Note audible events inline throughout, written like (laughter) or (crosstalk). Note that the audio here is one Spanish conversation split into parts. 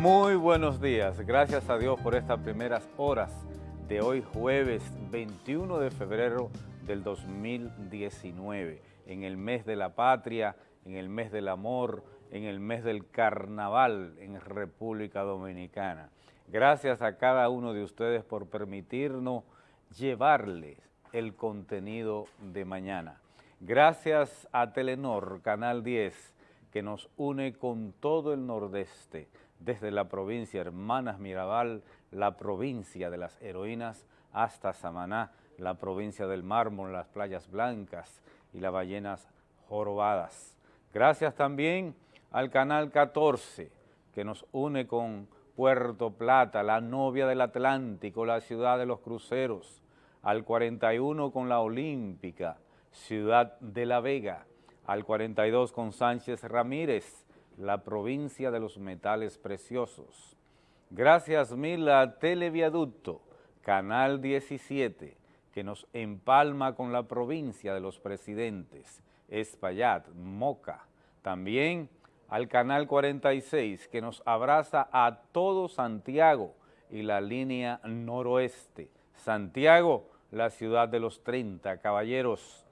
Muy buenos días, gracias a Dios por estas primeras horas de hoy jueves 21 de febrero del 2019, en el mes de la patria, en el mes del amor, en el mes del carnaval en República Dominicana. Gracias a cada uno de ustedes por permitirnos llevarles el contenido de mañana. Gracias a Telenor, Canal 10, que nos une con todo el nordeste, desde la provincia Hermanas Mirabal, la provincia de las heroínas, hasta Samaná, la provincia del mármol, las playas blancas y las ballenas jorobadas. Gracias también al Canal 14, que nos une con Puerto Plata, la novia del Atlántico, la ciudad de los cruceros, al 41 con la Olímpica, ciudad de La Vega, al 42 con Sánchez Ramírez, la provincia de los metales preciosos. Gracias mil a Televiaducto, Canal 17, que nos empalma con la provincia de los presidentes, Espaillat, Moca. También al Canal 46, que nos abraza a todo Santiago y la línea noroeste. Santiago, la ciudad de los 30 caballeros.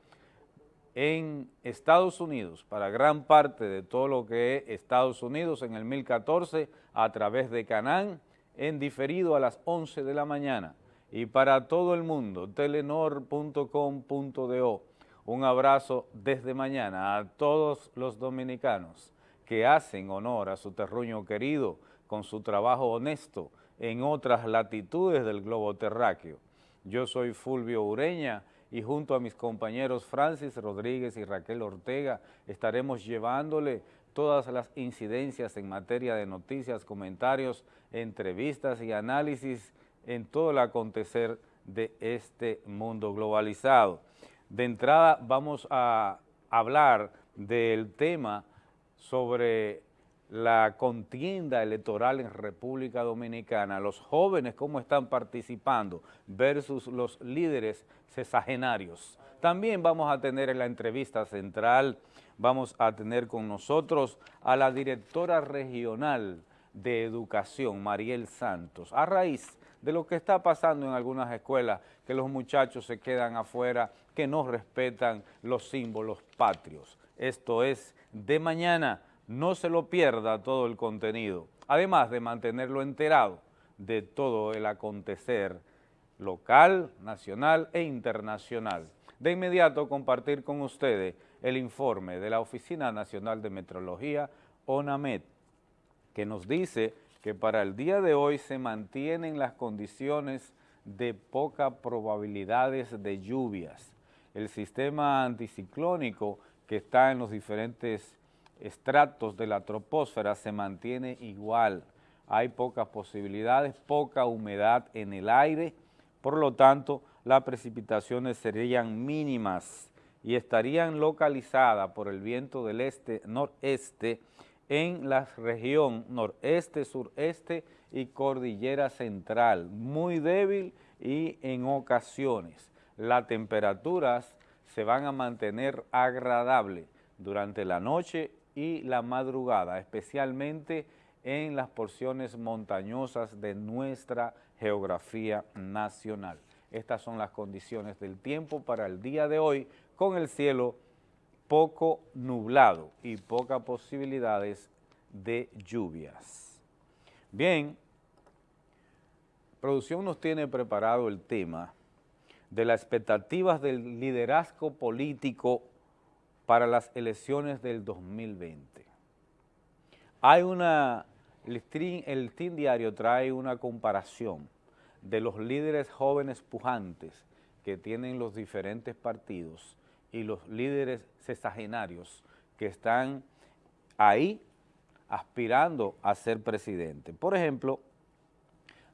En Estados Unidos, para gran parte de todo lo que es Estados Unidos, en el 1014, a través de Canán, en diferido a las 11 de la mañana. Y para todo el mundo, telenor.com.do. Un abrazo desde mañana a todos los dominicanos que hacen honor a su terruño querido con su trabajo honesto en otras latitudes del globo terráqueo. Yo soy Fulvio Ureña y junto a mis compañeros Francis Rodríguez y Raquel Ortega estaremos llevándole todas las incidencias en materia de noticias, comentarios, entrevistas y análisis en todo el acontecer de este mundo globalizado. De entrada vamos a hablar del tema sobre la contienda electoral en República Dominicana, los jóvenes cómo están participando versus los líderes cesagenarios. También vamos a tener en la entrevista central, vamos a tener con nosotros a la directora regional de Educación, Mariel Santos, a raíz de lo que está pasando en algunas escuelas, que los muchachos se quedan afuera, que no respetan los símbolos patrios. Esto es de mañana, no se lo pierda todo el contenido, además de mantenerlo enterado de todo el acontecer local, nacional e internacional. De inmediato compartir con ustedes el informe de la Oficina Nacional de Metrología, ONAMET, que nos dice que para el día de hoy se mantienen las condiciones de poca probabilidades de lluvias. El sistema anticiclónico que está en los diferentes estratos de la troposfera se mantiene igual. Hay pocas posibilidades, poca humedad en el aire, por lo tanto las precipitaciones serían mínimas y estarían localizadas por el viento del este-noreste en la región noreste, sureste y cordillera central, muy débil y en ocasiones. Las temperaturas se van a mantener agradables durante la noche y la madrugada, especialmente en las porciones montañosas de nuestra geografía nacional. Estas son las condiciones del tiempo para el día de hoy con el cielo poco nublado y pocas posibilidades de lluvias. Bien, producción nos tiene preparado el tema de las expectativas del liderazgo político para las elecciones del 2020. Hay una, el el Team Diario trae una comparación de los líderes jóvenes pujantes que tienen los diferentes partidos y los líderes sexagenarios que están ahí aspirando a ser presidente. Por ejemplo,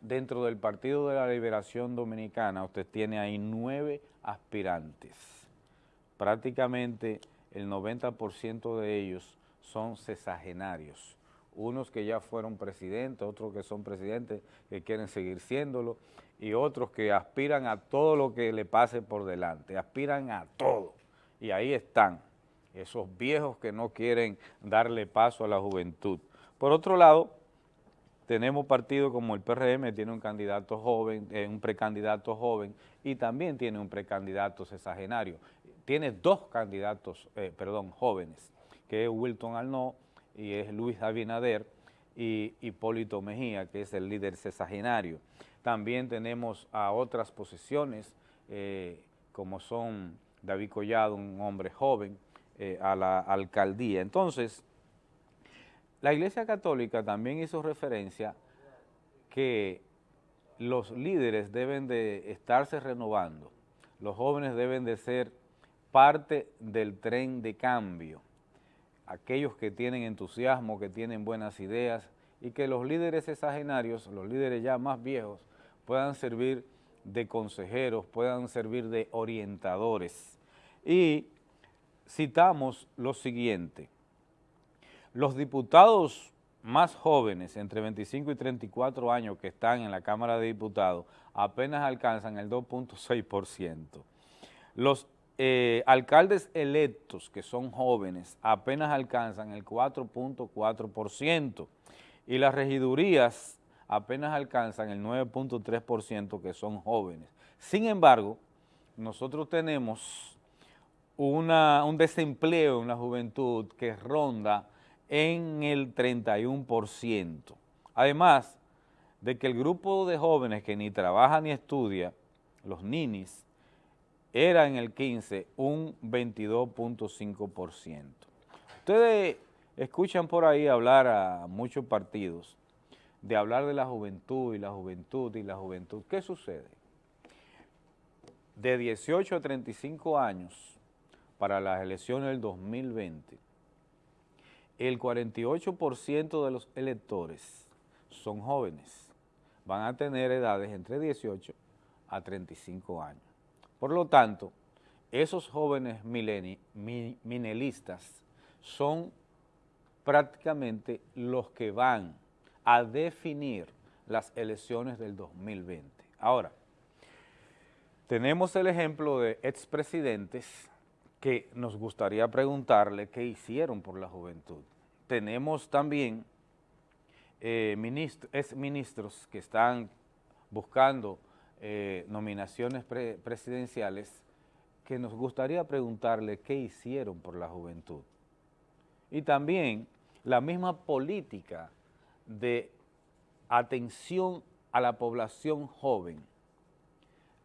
dentro del Partido de la Liberación Dominicana, usted tiene ahí nueve aspirantes. Prácticamente el 90% de ellos son cesagenarios. Unos que ya fueron presidentes, otros que son presidentes que quieren seguir siéndolo, y otros que aspiran a todo lo que le pase por delante, aspiran a todo y ahí están esos viejos que no quieren darle paso a la juventud. Por otro lado, tenemos partidos como el PRM, tiene un candidato joven, eh, un precandidato joven y también tiene un precandidato sexagenario. Tiene dos candidatos, eh, perdón, jóvenes, que es Wilton Arnaud y es Luis Abinader y Hipólito Mejía, que es el líder sexagenario. También tenemos a otras posiciones, eh, como son David Collado, un hombre joven, a la alcaldía. Entonces, la Iglesia Católica también hizo referencia que los líderes deben de estarse renovando, los jóvenes deben de ser parte del tren de cambio, aquellos que tienen entusiasmo, que tienen buenas ideas y que los líderes exagenarios, los líderes ya más viejos, puedan servir de consejeros, puedan servir de orientadores. Y citamos lo siguiente, los diputados más jóvenes, entre 25 y 34 años que están en la Cámara de Diputados, apenas alcanzan el 2.6%. Los eh, alcaldes electos, que son jóvenes, apenas alcanzan el 4.4%. Y las regidurías apenas alcanzan el 9.3%, que son jóvenes. Sin embargo, nosotros tenemos un desempleo en la juventud que ronda en el 31%. Además de que el grupo de jóvenes que ni trabaja ni estudia, los ninis, era en el 15 un 22.5%. Ustedes escuchan por ahí hablar a muchos partidos de hablar de la juventud y la juventud y la juventud. ¿Qué sucede? De 18 a 35 años para las elecciones del 2020, el 48% de los electores son jóvenes, van a tener edades entre 18 a 35 años. Por lo tanto, esos jóvenes minelistas son prácticamente los que van a definir las elecciones del 2020. Ahora, tenemos el ejemplo de expresidentes que nos gustaría preguntarle qué hicieron por la juventud. Tenemos también eh, ministros que están buscando eh, nominaciones presidenciales que nos gustaría preguntarle qué hicieron por la juventud. Y también la misma política de atención a la población joven,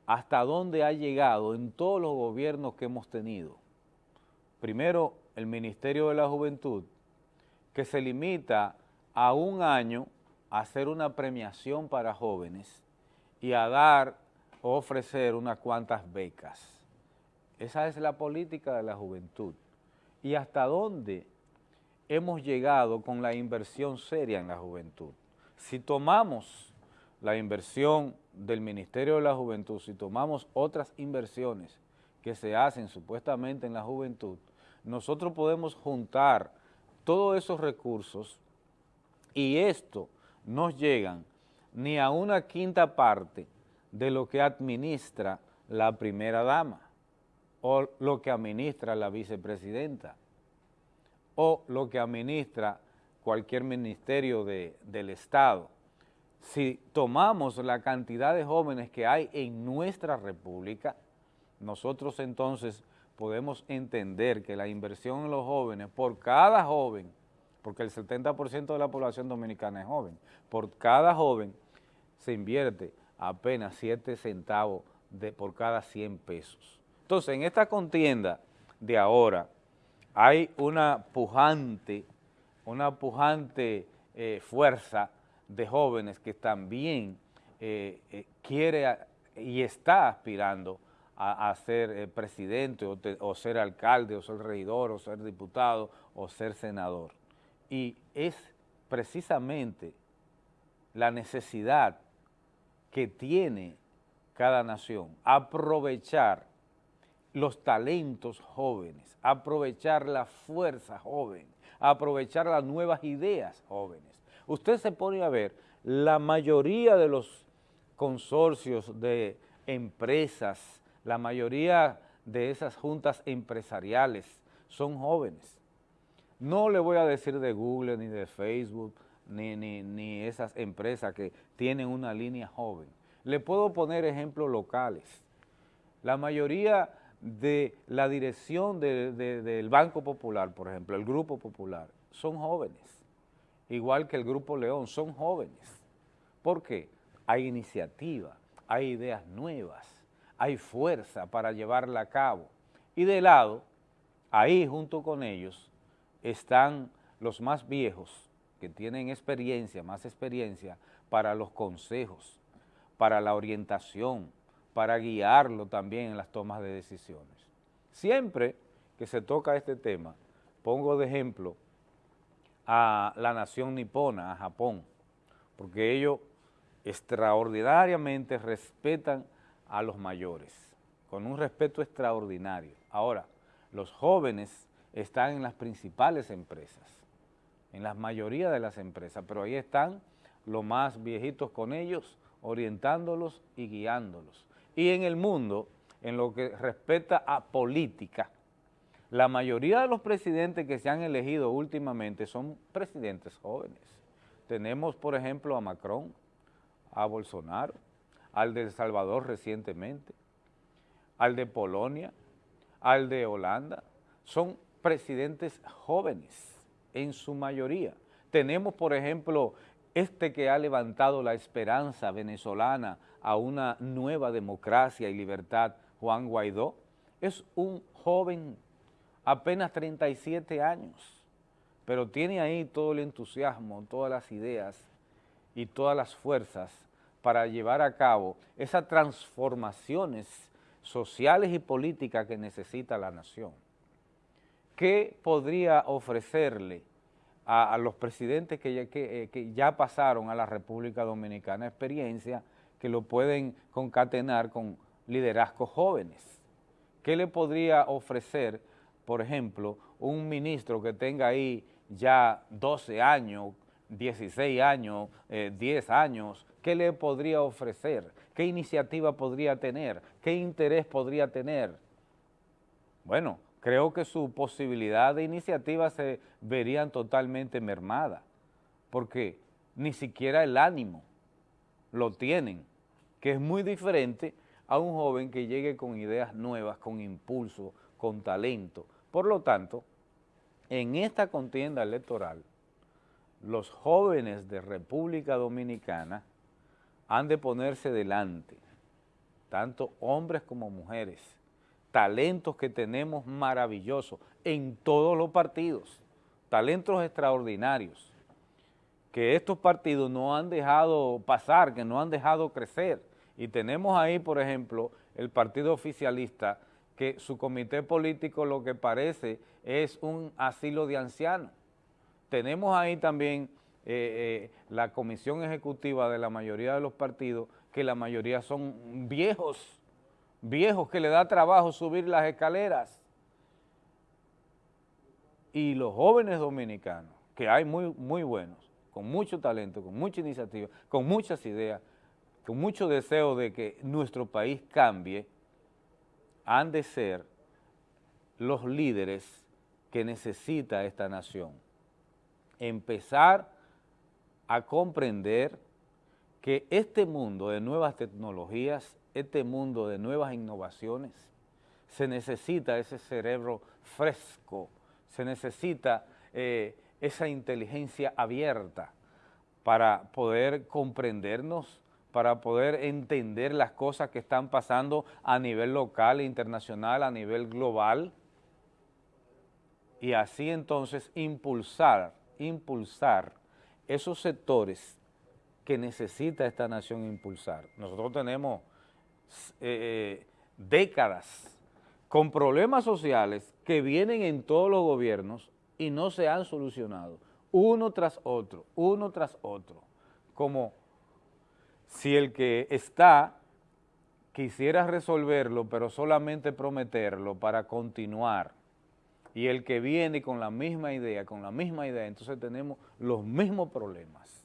hasta dónde ha llegado en todos los gobiernos que hemos tenido primero el Ministerio de la Juventud, que se limita a un año a hacer una premiación para jóvenes y a dar o ofrecer unas cuantas becas. Esa es la política de la juventud. ¿Y hasta dónde hemos llegado con la inversión seria en la juventud? Si tomamos la inversión del Ministerio de la Juventud, si tomamos otras inversiones que se hacen supuestamente en la juventud, nosotros podemos juntar todos esos recursos y esto no llegan ni a una quinta parte de lo que administra la primera dama o lo que administra la vicepresidenta o lo que administra cualquier ministerio del Estado. Si tomamos la cantidad de jóvenes que hay en nuestra república, nosotros entonces podemos entender que la inversión en los jóvenes, por cada joven, porque el 70% de la población dominicana es joven, por cada joven se invierte apenas 7 centavos de, por cada 100 pesos. Entonces, en esta contienda de ahora hay una pujante, una pujante eh, fuerza de jóvenes que también eh, eh, quiere y está aspirando a, ser presidente o, ser alcalde o ser regidor o ser diputado o ser senador. Y es precisamente la necesidad que tiene cada nación, aprovechar los talentos jóvenes, aprovechar la fuerza joven, aprovechar las nuevas ideas jóvenes. Usted se pone a ver, la mayoría de los consorcios de empresas la mayoría de esas juntas empresariales son jóvenes. No le voy a decir de Google ni de Facebook, ni, ni, esas empresas que tienen una línea joven. Le puedo poner ejemplos locales. La mayoría de la dirección del Banco Popular, por ejemplo, el Grupo Popular, son jóvenes, igual que el Grupo León, son jóvenes. ¿Por qué? Hay iniciativa, hay ideas nuevas, hay fuerza para llevarla a cabo. Y de lado, ahí junto con ellos, están los más viejos, que tienen experiencia, más experiencia, para los consejos, para la orientación, para guiarlo también en las tomas de decisiones. Siempre que se toca este tema, pongo de ejemplo a la nación nipona, a Japón, porque ellos extraordinariamente respetan a los mayores, con un respeto extraordinario. Ahora, los jóvenes están en las principales empresas, en la mayoría de las empresas, pero ahí están los más viejitos con ellos, orientándolos y guiándolos. Y en el mundo, en lo que respecta a política, la mayoría de los presidentes que se han elegido últimamente son presidentes jóvenes. Tenemos, por ejemplo, a Macron, a Bolsonaro, al de El Salvador recientemente, al de Polonia, al de Holanda. Son presidentes jóvenes en su mayoría. Tenemos, por ejemplo, este que ha levantado la esperanza venezolana a una nueva democracia y libertad, Juan Guaidó, es un joven, apenas 37 años, pero tiene ahí todo el entusiasmo, todas las ideas y todas las fuerzas para llevar a cabo esas transformaciones sociales y políticas que necesita la nación. ¿Qué podría ofrecerle a, los presidentes que ya, que, eh, que ya pasaron a la República Dominicana experiencia que lo pueden concatenar con liderazgos jóvenes? ¿Qué le podría ofrecer, por ejemplo, un ministro que tenga ahí ya 12 años, 16 años, 10 eh, años, ¿qué le podría ofrecer? ¿Qué iniciativa podría tener? ¿Qué interés podría tener? Bueno, creo que su posibilidad de iniciativa se verían totalmente mermada, porque ni siquiera el ánimo lo tienen, que es muy diferente a un joven que llegue con ideas nuevas, con impulso, con talento. Por lo tanto, en esta contienda electoral, los jóvenes de República Dominicana han de ponerse delante, tanto hombres como mujeres, talentos que tenemos maravillosos en todos los partidos, talentos extraordinarios, que estos partidos no han dejado pasar, que no han dejado crecer. Y tenemos ahí, por ejemplo, el partido oficialista, que su comité político lo que parece es un asilo de ancianos. Tenemos ahí también eh, eh, la comisión ejecutiva de la mayoría de los partidos, que la mayoría son viejos, viejos que le da trabajo subir las escaleras. Y los jóvenes dominicanos, que hay muy, muy buenos, con mucho talento, con mucha iniciativa, con muchas ideas, con mucho deseo de que nuestro país cambie, han de ser los líderes que necesita esta nación empezar a comprender que este mundo de nuevas tecnologías, este mundo de nuevas innovaciones, se necesita ese cerebro fresco, se necesita eh, esa inteligencia abierta para poder comprendernos, para poder entender las cosas que están pasando a nivel local, internacional, a nivel global, y así entonces impulsar impulsar esos sectores que necesita esta nación impulsar. Nosotros tenemos eh, eh, décadas con problemas sociales que vienen en todos los gobiernos y no se han solucionado, uno tras otro, uno tras otro, como si el que está quisiera resolverlo, pero solamente prometerlo para continuar y el que viene con la misma idea, con la misma idea, entonces tenemos los mismos problemas.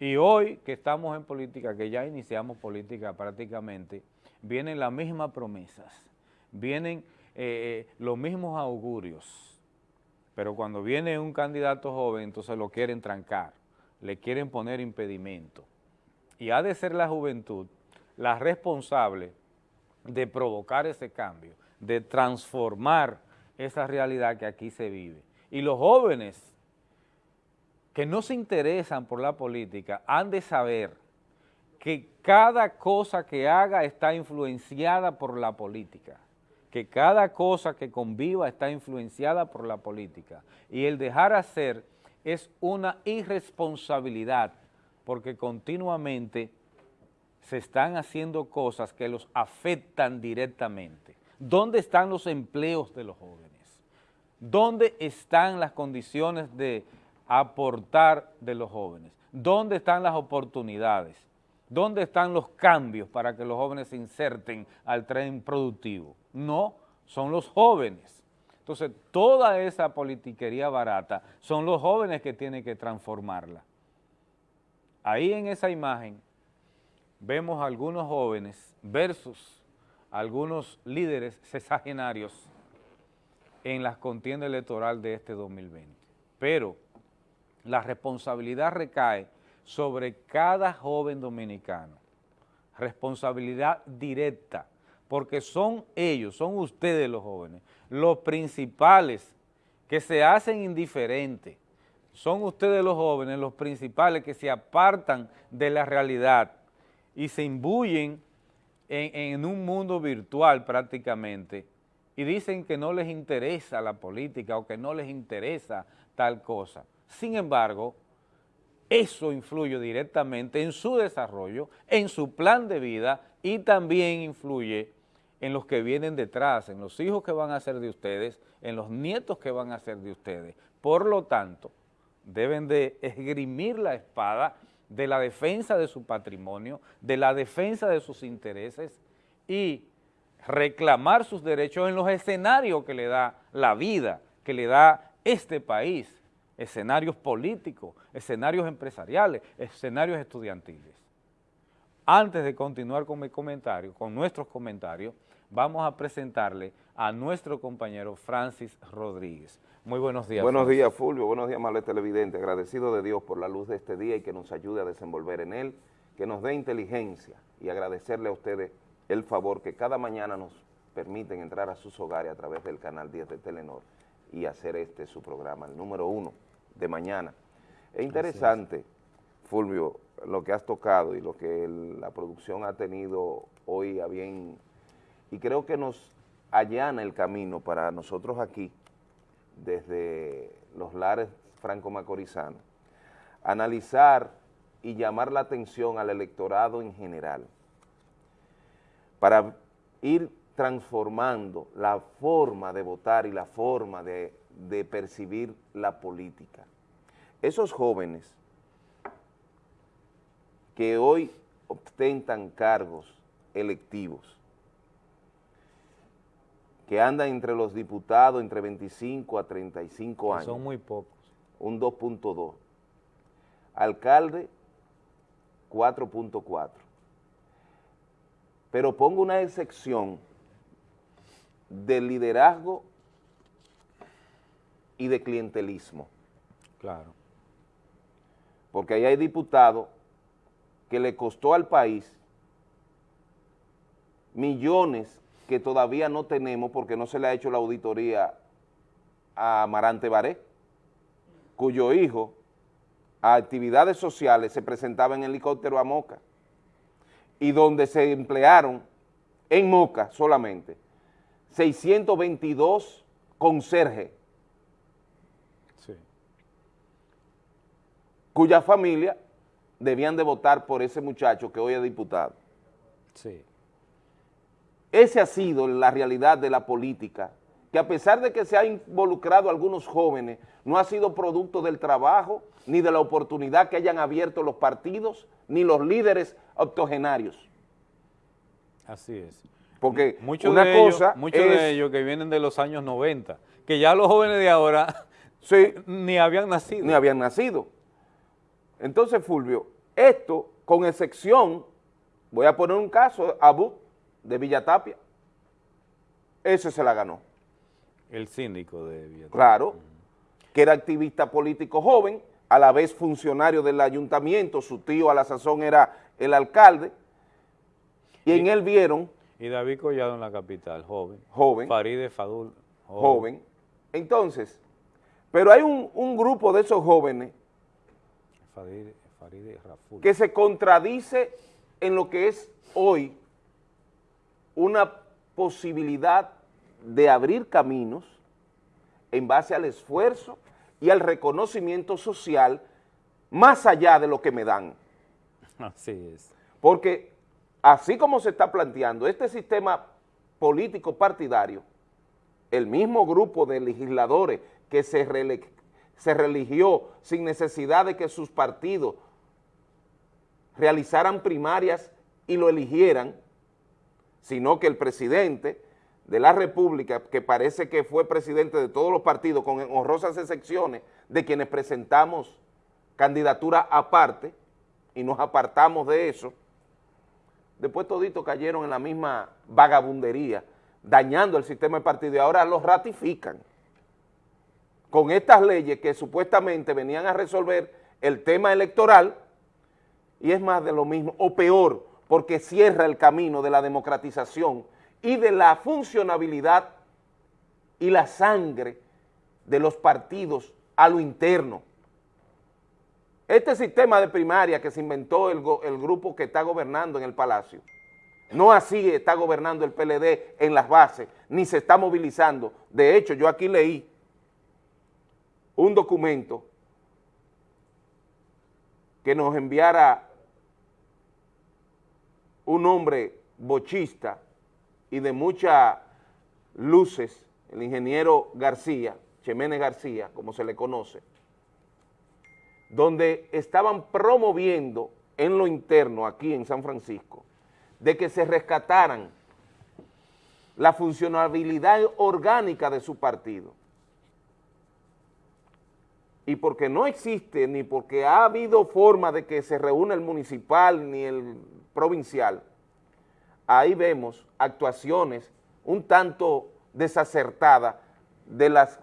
Y hoy que estamos en política, que ya iniciamos política prácticamente, vienen las mismas promesas, vienen eh, eh, los mismos augurios, pero cuando viene un candidato joven, entonces lo quieren trancar, le quieren poner impedimento. Y ha de ser la juventud la responsable de provocar ese cambio, de transformar esa realidad que aquí se vive. Y los jóvenes que no se interesan por la política han de saber que cada cosa que haga está influenciada por la política, que cada cosa que conviva está influenciada por la política. Y el dejar hacer es una irresponsabilidad, porque continuamente se están haciendo cosas que los afectan directamente. ¿Dónde están los empleos de los jóvenes? ¿Dónde están las condiciones de aportar de los jóvenes? ¿Dónde están las oportunidades? ¿Dónde están los cambios para que los jóvenes se inserten al tren productivo? No, son los jóvenes. Entonces, toda esa politiquería barata son los jóvenes que tienen que transformarla. Ahí en esa imagen vemos a algunos jóvenes versus algunos líderes sexagenarios en la contienda electoral de este 2020. Pero la responsabilidad recae sobre cada joven dominicano, responsabilidad directa, porque son ellos, son ustedes los jóvenes, los principales que se hacen indiferentes, son ustedes los jóvenes los principales que se apartan de la realidad y se imbuyen en, un mundo virtual prácticamente y dicen que no les interesa la política o que no les interesa tal cosa. Sin embargo, eso influye directamente en su desarrollo, en su plan de vida y también influye en los que vienen detrás, en los hijos que van a ser de ustedes, en los nietos que van a ser de ustedes. Por lo tanto, deben de esgrimir la espada de la defensa de su patrimonio, de la defensa de sus intereses y reclamar sus derechos en los escenarios que le da la vida, que le da este país, escenarios políticos, escenarios empresariales, escenarios estudiantiles. Antes de continuar con mi comentario, con nuestros comentarios, vamos a presentarle a nuestro compañero Francis Rodríguez. Muy buenos días. Buenos días, Fulvio. Buenos días, Male Televidente. Agradecido de Dios por la luz de este día y que nos ayude a desenvolver en él, que nos dé inteligencia y agradecerle a ustedes el favor que cada mañana nos permiten entrar a sus hogares a través del canal 10 de Telenor y hacer este su programa, el número uno de mañana. Es interesante, Fulvio, lo que has tocado y lo que la producción ha tenido hoy a bien, y creo que nos allana el camino para nosotros aquí, desde los lares franco-macorizanos, analizar y llamar la atención al electorado en general, para ir transformando la forma de votar y la forma de, de percibir la política. Esos jóvenes que hoy ostentan cargos electivos, que andan entre los diputados entre 25 a 35 años. Son muy pocos. Un 2.2. Alcalde, 4.4. Pero pongo una excepción del liderazgo y de clientelismo. Claro. Porque ahí hay diputados que le costó al país millones que todavía no tenemos porque no se le ha hecho la auditoría a Amarante Baré, cuyo hijo a actividades sociales se presentaba en helicóptero a Moca y donde se emplearon en Moca solamente 622 conserjes cuya familia debían de votar por ese muchacho que hoy es diputado. Sí. Esa ha sido la realidad de la política, que a pesar de que se ha involucrado a algunos jóvenes, no ha sido producto del trabajo, ni de la oportunidad que hayan abierto los partidos, ni los líderes octogenarios. Así es. Porque muchos una de cosa ellos, Muchos de ellos que vienen de los años 90, que ya los jóvenes de ahora (laughs) ni habían nacido. Ni habían nacido. Entonces, Fulvio, esto, con excepción, voy a poner un caso, Abu, de Villatapia, ese se la ganó. El síndico de Villatapia. Claro, que era activista político joven, a la vez funcionario del ayuntamiento, su tío a la sazón era el alcalde, y en él vieron... Y David Collado en la capital, joven. Joven. Faride Fadul, joven. Entonces, pero hay un, grupo de esos jóvenes Que se contradice en lo que es hoy una posibilidad de abrir caminos en base al esfuerzo y al reconocimiento social más allá de lo que me dan. Así es. Porque así como se está planteando este sistema político partidario, el mismo grupo de legisladores que se, se religió sin necesidad de que sus partidos realizaran primarias y lo eligieran, sino que el presidente de la República, que parece que fue presidente de todos los partidos, con honrosas excepciones de quienes presentamos candidatura aparte y nos apartamos de eso, después toditos cayeron en la misma vagabundería, dañando el sistema de partido y ahora los ratifican con estas leyes que supuestamente venían a resolver el tema electoral y es más de lo mismo, o peor, porque cierra el camino de la democratización y de la funcionabilidad y la sangre de los partidos a lo interno. Este sistema de primaria que se inventó el, el, grupo que está gobernando en el Palacio, no así está gobernando el PLD en las bases, ni se está movilizando. De hecho, yo aquí leí un documento que nos enviara un hombre bochista y de muchas luces, el ingeniero García, Cheménez García, como se le conoce, donde estaban promoviendo en lo interno, aquí en San Francisco, de que se rescataran la funcionabilidad orgánica de su partido. Y porque no existe, ni porque ha habido forma de que se reúna el municipal ni el provincial, ahí vemos actuaciones un tanto desacertadas de, las,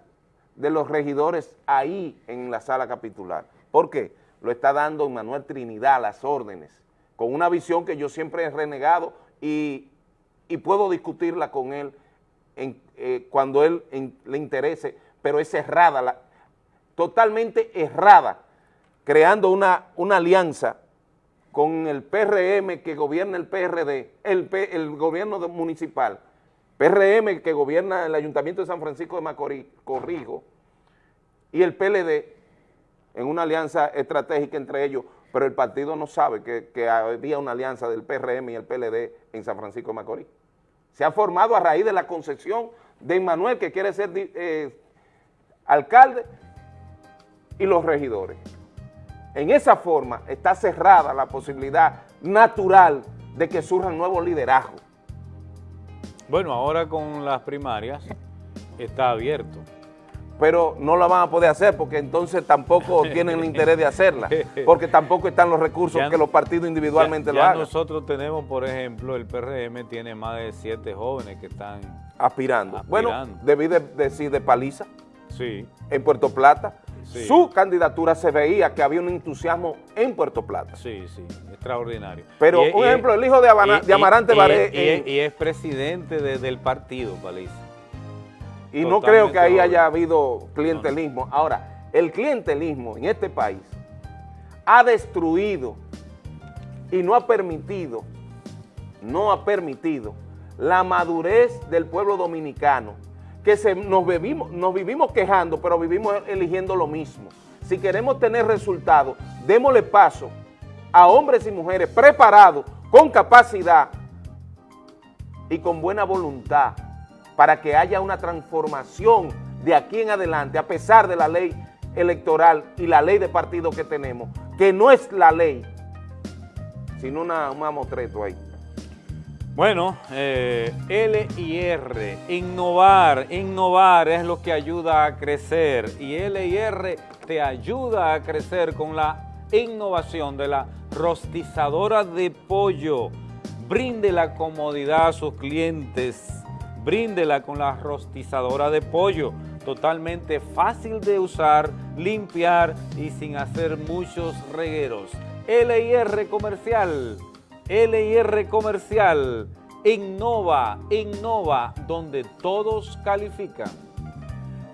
de los regidores ahí en la sala capitular. ¿Por qué? Lo está dando Manuel Trinidad las órdenes, con una visión que yo siempre he renegado y, puedo discutirla con él eh, cuando él le interese, pero es errada, totalmente errada, creando una, una alianza con el PRM que gobierna el PRD, el, el gobierno municipal, PRM que gobierna el Ayuntamiento de San Francisco de Macorís, corrijo, y el PLD en una alianza estratégica entre ellos, pero el partido no sabe que, había una alianza del PRM y el PLD en San Francisco de Macorís. Se ha formado a raíz de la concepción de Manuel, que quiere ser eh, alcalde, y los regidores en esa forma está cerrada la posibilidad natural de que surjan nuevos liderazgos. Bueno, ahora con las primarias está abierto. Pero no la van a poder hacer porque entonces tampoco (laughs) tienen el interés de hacerla, porque tampoco están los recursos que los partidos individualmente lo hagan. nosotros tenemos, por ejemplo, el PRM tiene más de siete jóvenes que están aspirando. Bueno, debí decir de paliza. Sí. En Puerto Plata su candidatura se veía que había un entusiasmo en Puerto Plata. Sí, sí, extraordinario. Pero, un ejemplo, el hijo de, Amarante Baré... Y, es presidente del partido, Paliza. Y no creo que ahí haya habido clientelismo. Ahora, el clientelismo en este país ha destruido y no ha permitido, no ha permitido la madurez del pueblo dominicano que se, nos, vivimos, nos vivimos quejando, pero vivimos eligiendo lo mismo. Si queremos tener resultados, démosle paso a hombres y mujeres preparados, con capacidad y con buena voluntad para que haya una transformación de aquí en adelante, a pesar de la ley electoral y la ley de partido que tenemos, que no es la ley, sino una, un mamotreto ahí. Bueno, eh, L y R, innovar, innovar es lo que ayuda a crecer y L y R te ayuda a crecer con la innovación de la rostizadora de pollo. Brinde la comodidad a sus clientes, bríndela con la rostizadora de pollo totalmente fácil de usar, limpiar y sin hacer muchos regueros. LIR Comercial, LIR Comercial, innova, innova, donde todos califican.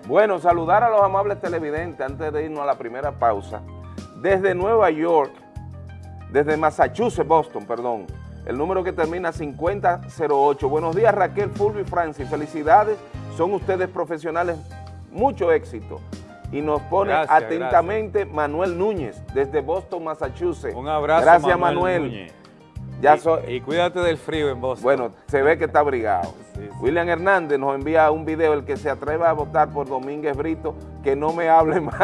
Bueno, saludar a los amables televidentes antes de irnos a la primera pausa. Desde Nueva York, desde Massachusetts, Boston, perdón, el número que termina 5008. Buenos días Raquel, Fulvio y Francis, felicidades, son ustedes profesionales, mucho éxito. Y nos pone atentamente Manuel Núñez, desde Boston, Massachusetts. Un abrazo, Gracias, Manuel. Ya y, cuídate del frío en Boston. Bueno, se ve que está abrigado. William Hernández nos envía un video, el que se atreva a votar por Domínguez Brito, que no me hable (laughs) más.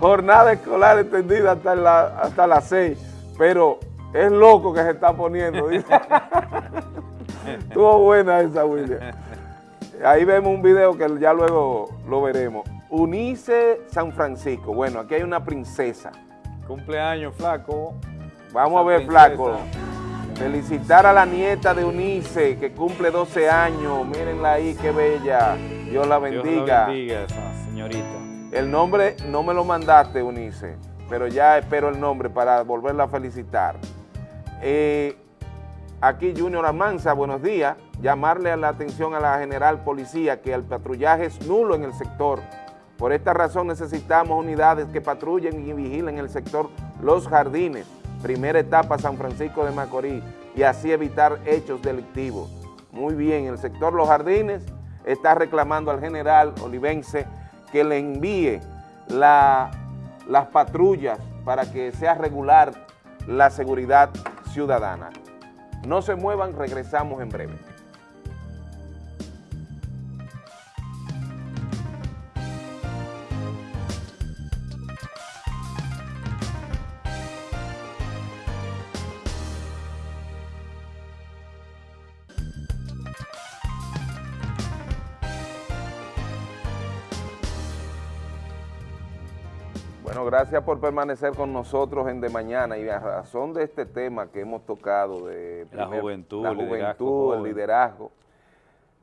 Jornada escolar extendida hasta, la, hasta las seis, pero es loco que se está poniendo. (laughs) Estuvo buena esa, William. Ahí vemos un video que ya luego lo veremos. Unice San Francisco. Bueno, aquí hay una princesa. Cumpleaños, flaco. Vamos a ver, flaco. Felicitar a la nieta de Unice, que cumple 12 años. Mírenla ahí, qué bella. Dios la bendiga. Dios la bendiga, señorita. El nombre no me lo mandaste, Unice, pero ya espero el nombre para volverla a felicitar. Eh, aquí Junior Almanza, buenos días. Llamarle la atención a la general policía que el patrullaje es nulo en el sector. Por esta razón necesitamos unidades que patrullen y vigilen el sector Los Jardines primera etapa San Francisco de Macorís y así evitar hechos delictivos. Muy bien, el sector Los Jardines está reclamando al general olivense que le envíe las patrullas para que sea regular la seguridad ciudadana. No se muevan, regresamos en breve. Gracias por permanecer con nosotros en De Mañana. Y a razón de este tema que hemos tocado de la juventud, la juventud el liderazgo,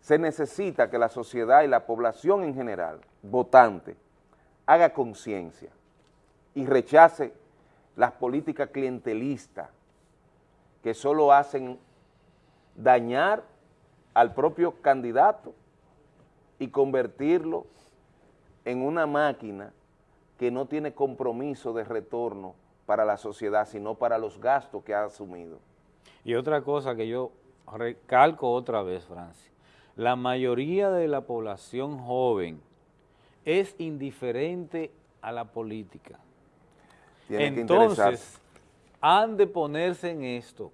se necesita que la sociedad y la población en general, votante, haga conciencia y rechace las políticas clientelistas que solo hacen dañar al propio candidato y convertirlo en una máquina que no tiene compromiso de retorno para la sociedad, sino para los gastos que ha asumido. Y otra cosa que yo recalco otra vez, Francia, la mayoría de la población joven es indiferente a la política. Entonces, han de ponerse en esto,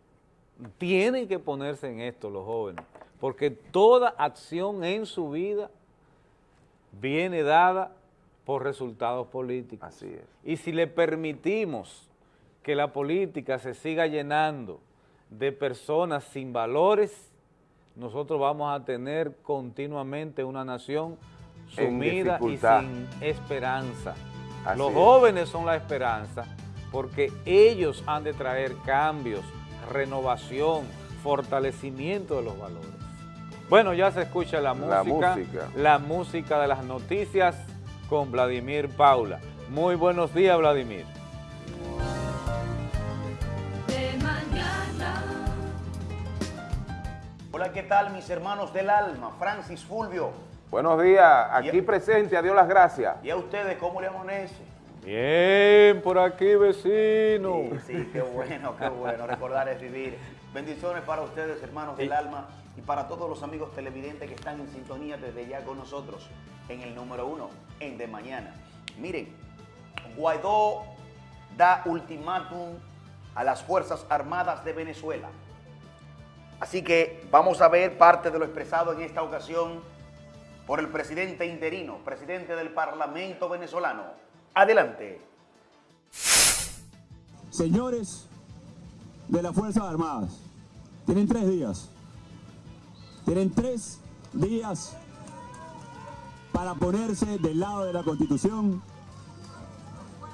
tienen que ponerse en esto los jóvenes, porque toda acción en su vida viene dada por resultados políticos. Así es. Y si le permitimos que la política se siga llenando de personas sin valores, nosotros vamos a tener continuamente una nación sumida y sin esperanza. Los jóvenes son la esperanza porque ellos han de traer cambios, renovación, fortalecimiento de los valores. Bueno, ya se escucha la música, la música de las noticias, con Vladimir Paula. Muy buenos días, Vladimir. Hola, ¿qué tal mis hermanos del alma? Francis Fulvio. Buenos días, aquí presente, adiós las gracias. ¿Y a ustedes cómo le amanece? Bien, por aquí vecino. Sí, sí, qué bueno, qué bueno, recordar es vivir. Bendiciones para ustedes, hermanos del alma, y para todos los amigos televidentes que están en sintonía desde ya con nosotros en el número uno, en De Mañana. Miren, Guaidó da ultimátum a las Fuerzas Armadas de Venezuela. Así que vamos a ver parte de lo expresado en esta ocasión por el presidente interino, presidente del Parlamento venezolano. Adelante. Señores de las Fuerzas Armadas, tienen tres días. Tienen tres días para ponerse del lado de la Constitución,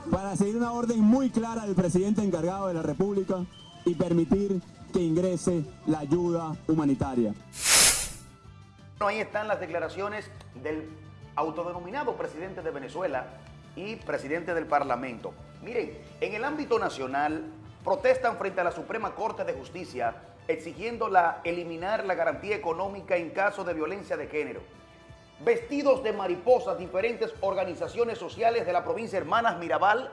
para seguir una orden muy clara del presidente encargado de la República y permitir que ingrese la ayuda humanitaria. Ahí están las declaraciones del autodenominado presidente de Venezuela y presidente del Parlamento. Miren, en el ámbito nacional protestan frente a la Suprema Corte de Justicia exigiendo la, eliminar la garantía económica en caso de violencia de género. Vestidos de mariposas, diferentes organizaciones sociales de la provincia Hermanas Mirabal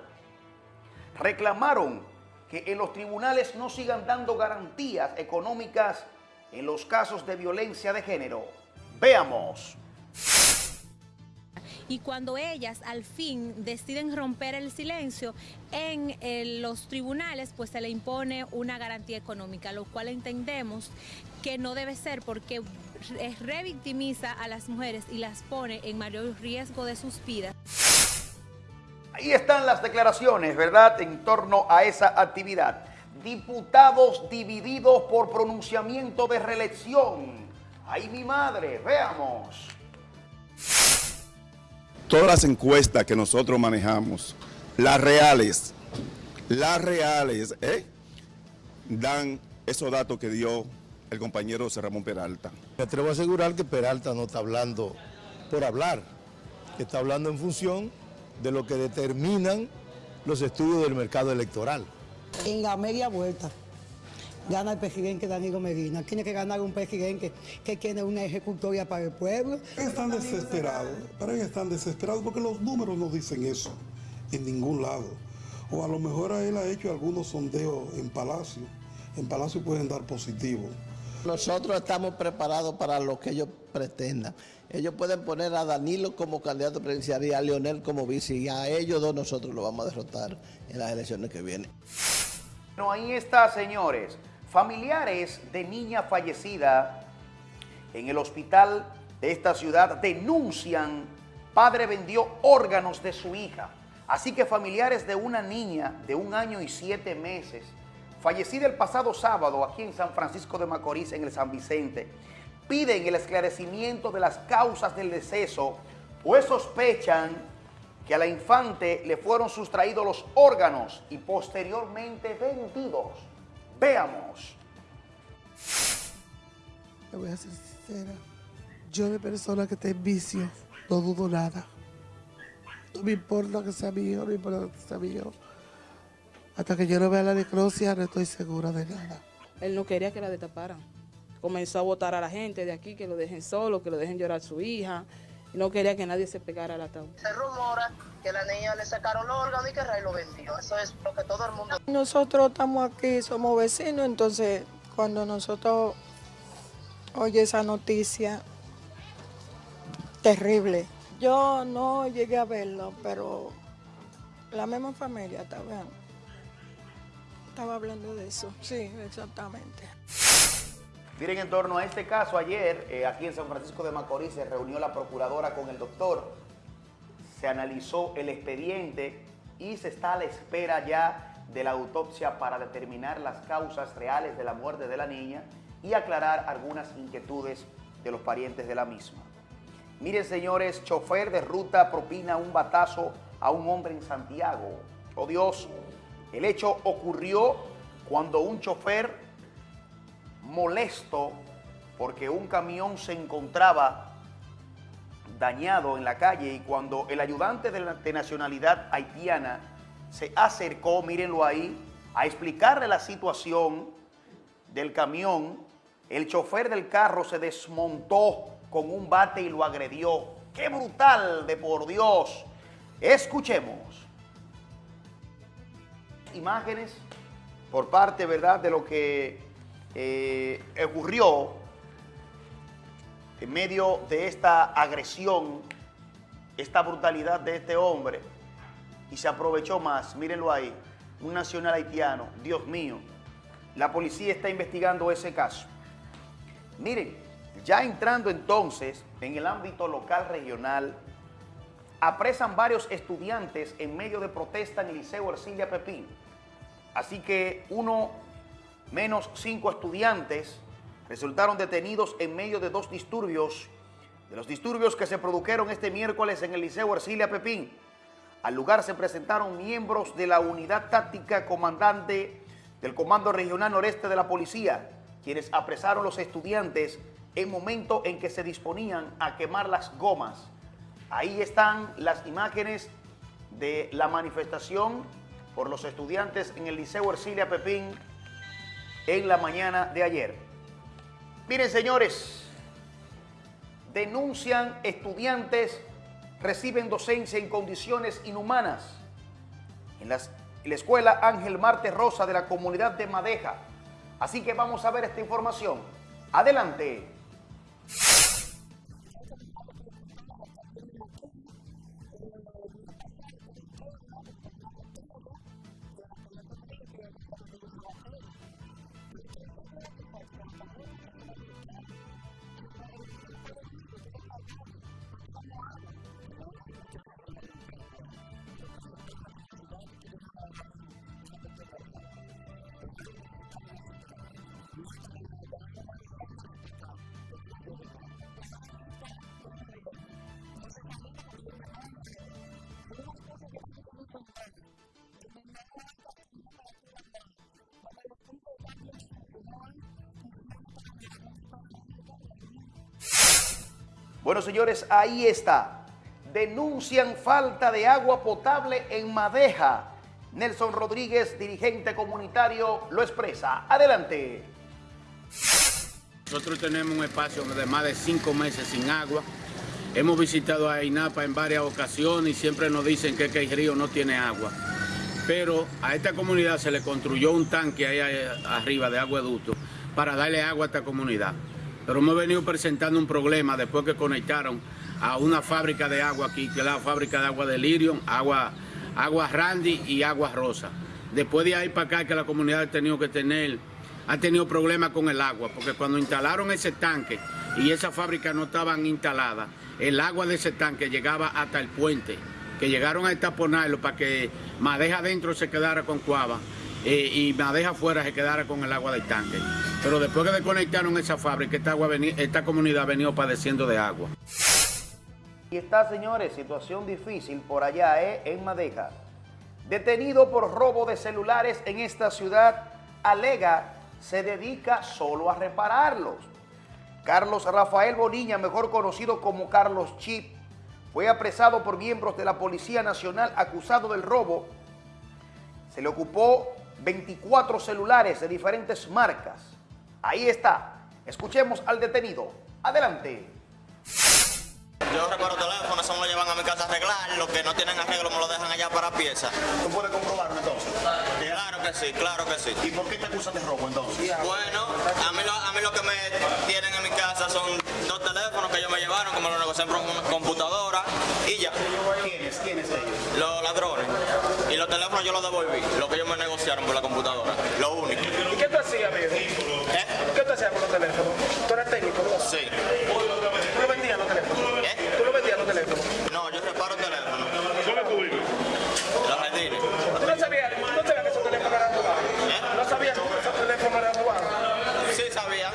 reclamaron que en los tribunales no sigan dando garantías económicas en los casos de violencia de género. Veamos. Y cuando ellas al fin deciden romper el silencio en eh, los tribunales, pues se le impone una garantía económica, lo cual entendemos que no debe ser porque revictimiza a las mujeres y las pone en mayor riesgo de sus vidas. Ahí están las declaraciones, ¿verdad?, en torno a esa actividad. Diputados divididos por pronunciamiento de reelección. Ahí mi madre, veamos. Todas las encuestas que nosotros manejamos, las reales, las reales, ¿eh? dan esos datos que dio el compañero José Ramón Peralta. Me atrevo a asegurar que Peralta no está hablando por hablar, que está hablando en función de lo que determinan los estudios del mercado electoral. En la media vuelta gana el presidente Danilo Medina. Tiene que ganar un presidente que tiene una ejecutoria para el pueblo. Están desesperados, pero ellos están desesperados porque los números no dicen eso en ningún lado. O a lo mejor a él ha hecho algunos sondeos en Palacio. En Palacio pueden dar positivo. Nosotros estamos preparados para lo que ellos pretendan. Ellos pueden poner a Danilo como candidato presidencial y a Leonel como vice y a ellos dos nosotros lo vamos a derrotar en las elecciones que vienen. No, ahí está, señores. Familiares de niña fallecida en el hospital de esta ciudad denuncian padre vendió órganos de su hija. Así que familiares de una niña de un año y siete meses, fallecida el pasado sábado aquí en San Francisco de Macorís, en el San Vicente, piden el esclarecimiento de las causas del deceso, pues sospechan que a la infante le fueron sustraídos los órganos y posteriormente vendidos. Veamos. Le voy a ser sincera. Yo de persona que esté en vicio, no dudo nada. No me importa que sea mío, no me importa que sea mío. Hasta que yo no vea la necrosia, no estoy segura de nada. Él no quería que la destaparan. Comenzó a votar a la gente de aquí, que lo dejen solo, que lo dejen llorar a su hija. Y no quería que nadie se pegara al ataúd. Se rumora que la niña le sacaron los órganos y que Ray lo vendió. Eso es lo que todo el mundo... Nosotros estamos aquí, somos vecinos, entonces cuando nosotros oye esa noticia, terrible. Yo no llegué a verlo, pero la misma familia estaba, estaba hablando de eso. Sí, exactamente. Miren, en torno a este caso, ayer eh, aquí en San Francisco de Macorís se reunió la procuradora con el doctor, se analizó el expediente y se está a la espera ya de la autopsia para determinar las causas reales de la muerte de la niña y aclarar algunas inquietudes de los parientes de la misma. Miren, señores, chofer de ruta propina un batazo a un hombre en Santiago. Oh Dios, el hecho ocurrió cuando un chofer molesto porque un camión se encontraba dañado en la calle y cuando el ayudante de, la, nacionalidad haitiana se acercó, mírenlo ahí, a explicarle la situación del camión, el chofer del carro se desmontó con un bate y lo agredió. ¡Qué brutal de por Dios! Escuchemos. Imágenes por parte, ¿verdad?, de lo que eh, ocurrió en medio de esta agresión, esta brutalidad de este hombre, y se aprovechó más, mírenlo ahí, un nacional haitiano, Dios mío, la policía está investigando ese caso. Miren, ya entrando entonces en el ámbito local regional, apresan varios estudiantes en medio de protesta en el Liceo Ercilia Pepín. Así que uno menos cinco estudiantes resultaron detenidos en medio de dos disturbios, de los disturbios que se produjeron este miércoles en el Liceo Ercilia Pepín. Al lugar se presentaron miembros de la unidad táctica comandante del Comando Regional Noreste de la Policía, quienes apresaron los estudiantes en momento en que se disponían a quemar las gomas. Ahí están las imágenes de la manifestación por los estudiantes en el Liceo Ercilia Pepín en la mañana de ayer. Miren, señores, denuncian estudiantes reciben docencia en condiciones inhumanas en, en la escuela Ángel Marte Rosa de la comunidad de Madeja. Así que vamos a ver esta información. Adelante. Bueno, señores, ahí está. Denuncian falta de agua potable en Madeja. Nelson Rodríguez, dirigente comunitario, lo expresa. Adelante. Nosotros tenemos un espacio de más de cinco meses sin agua. Hemos visitado a INAPA en varias ocasiones y siempre nos dicen que, el río no tiene agua. Pero a esta comunidad se le construyó un tanque ahí arriba de agueducto para darle agua a esta comunidad. Pero hemos venido presentando un problema después que conectaron a una fábrica de agua aquí, que es la fábrica de agua de Lirion, agua, Randy y agua Rosa. Después de ahí para acá que la comunidad ha tenido que tener, ha tenido problemas con el agua, porque cuando instalaron ese tanque y esa fábrica no estaban instaladas, el agua de ese tanque llegaba hasta el puente, que llegaron a estaponarlo para que Madeja adentro se quedara con cuava eh, y Madeja afuera se quedara con el agua del tanque. Pero después que desconectaron esa fábrica, esta, agua esta comunidad ha venido padeciendo de agua. Y está, señores, situación difícil por allá, ¿eh? en Madeja. Detenido por robo de celulares en esta ciudad, alega se dedica solo a repararlos. Carlos Rafael Bonilla, mejor conocido como Carlos Chip, fue apresado por miembros de la Policía Nacional acusado del robo. Se le ocupó 24 celulares de diferentes marcas. Ahí está. Escuchemos al detenido. Adelante. Yo recuerdo teléfono, eso me lo llevan a mi casa a arreglar. Los que no tienen arreglo me lo dejan allá para pieza. ¿Tú puedes comprobarlo entonces? Claro que sí, claro que sí. ¿Y por qué te acusan de robo entonces? Bueno, a mí, lo, a mí lo que me tienen en mi casa son dos teléfonos que ellos me llevaron, como lo negocié por computadora y ya. ¿Quiénes? Los teléfonos yo los devolví, lo que ellos me negociaron por la computadora. Lo único. ¿Y qué tú hacías, amigo? ¿Eh? ¿Qué tú hacías con los teléfonos? ¿Tú eres técnico? ¿no? Sí. ¿Tú lo vendías los teléfonos? ¿Eh? ¿Tú lo vendías los teléfonos? No, yo reparo teléfonos. ¿Dónde tú vives? Los jardines. ¿Tú no sabías, tú no sabías que esos teléfonos eran robados? ¿No sabías que esos teléfonos eran robados? Sí, sabía.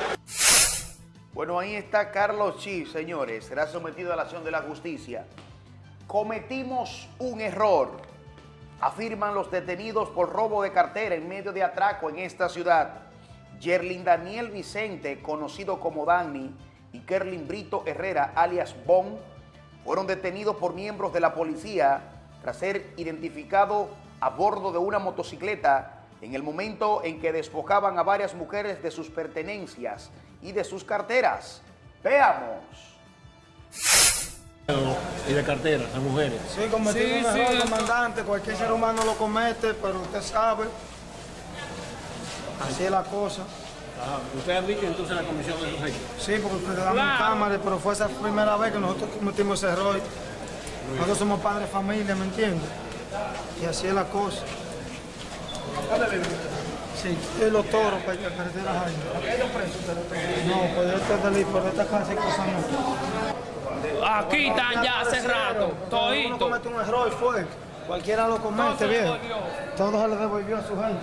Bueno, ahí está Carlos Chi, señores. Será sometido a la acción de la justicia. Cometimos un error, afirman los detenidos por robo de cartera en medio de atraco en esta ciudad. Yerlin Daniel Vicente, conocido como Dani, y Kerlin Brito Herrera, alias Bon, fueron detenidos por miembros de la policía tras ser identificados a bordo de una motocicleta en el momento en que despojaban a varias mujeres de sus pertenencias y de sus carteras. Veamos. Y de cartera, a mujeres. Sí, cometimos un error, comandante. Cualquier ser humano lo comete, pero usted sabe. Así es la cosa. Ah, ¿Usted ha dicho entonces la comisión de los hechos? Sí, porque usted le damos cámara, pero fue esa primera vez que nosotros cometimos ese error. Nosotros somos padres de familia, ¿me entiende? Y así es la cosa. Sí, y los toros para que carretera hay. No, pues este delito, por esta casa hay cosas no. Aquí están ya hace rato, Uno todito. comete un error y fue. Cualquiera lo comete, bien. Todo se le devolvió a su gente.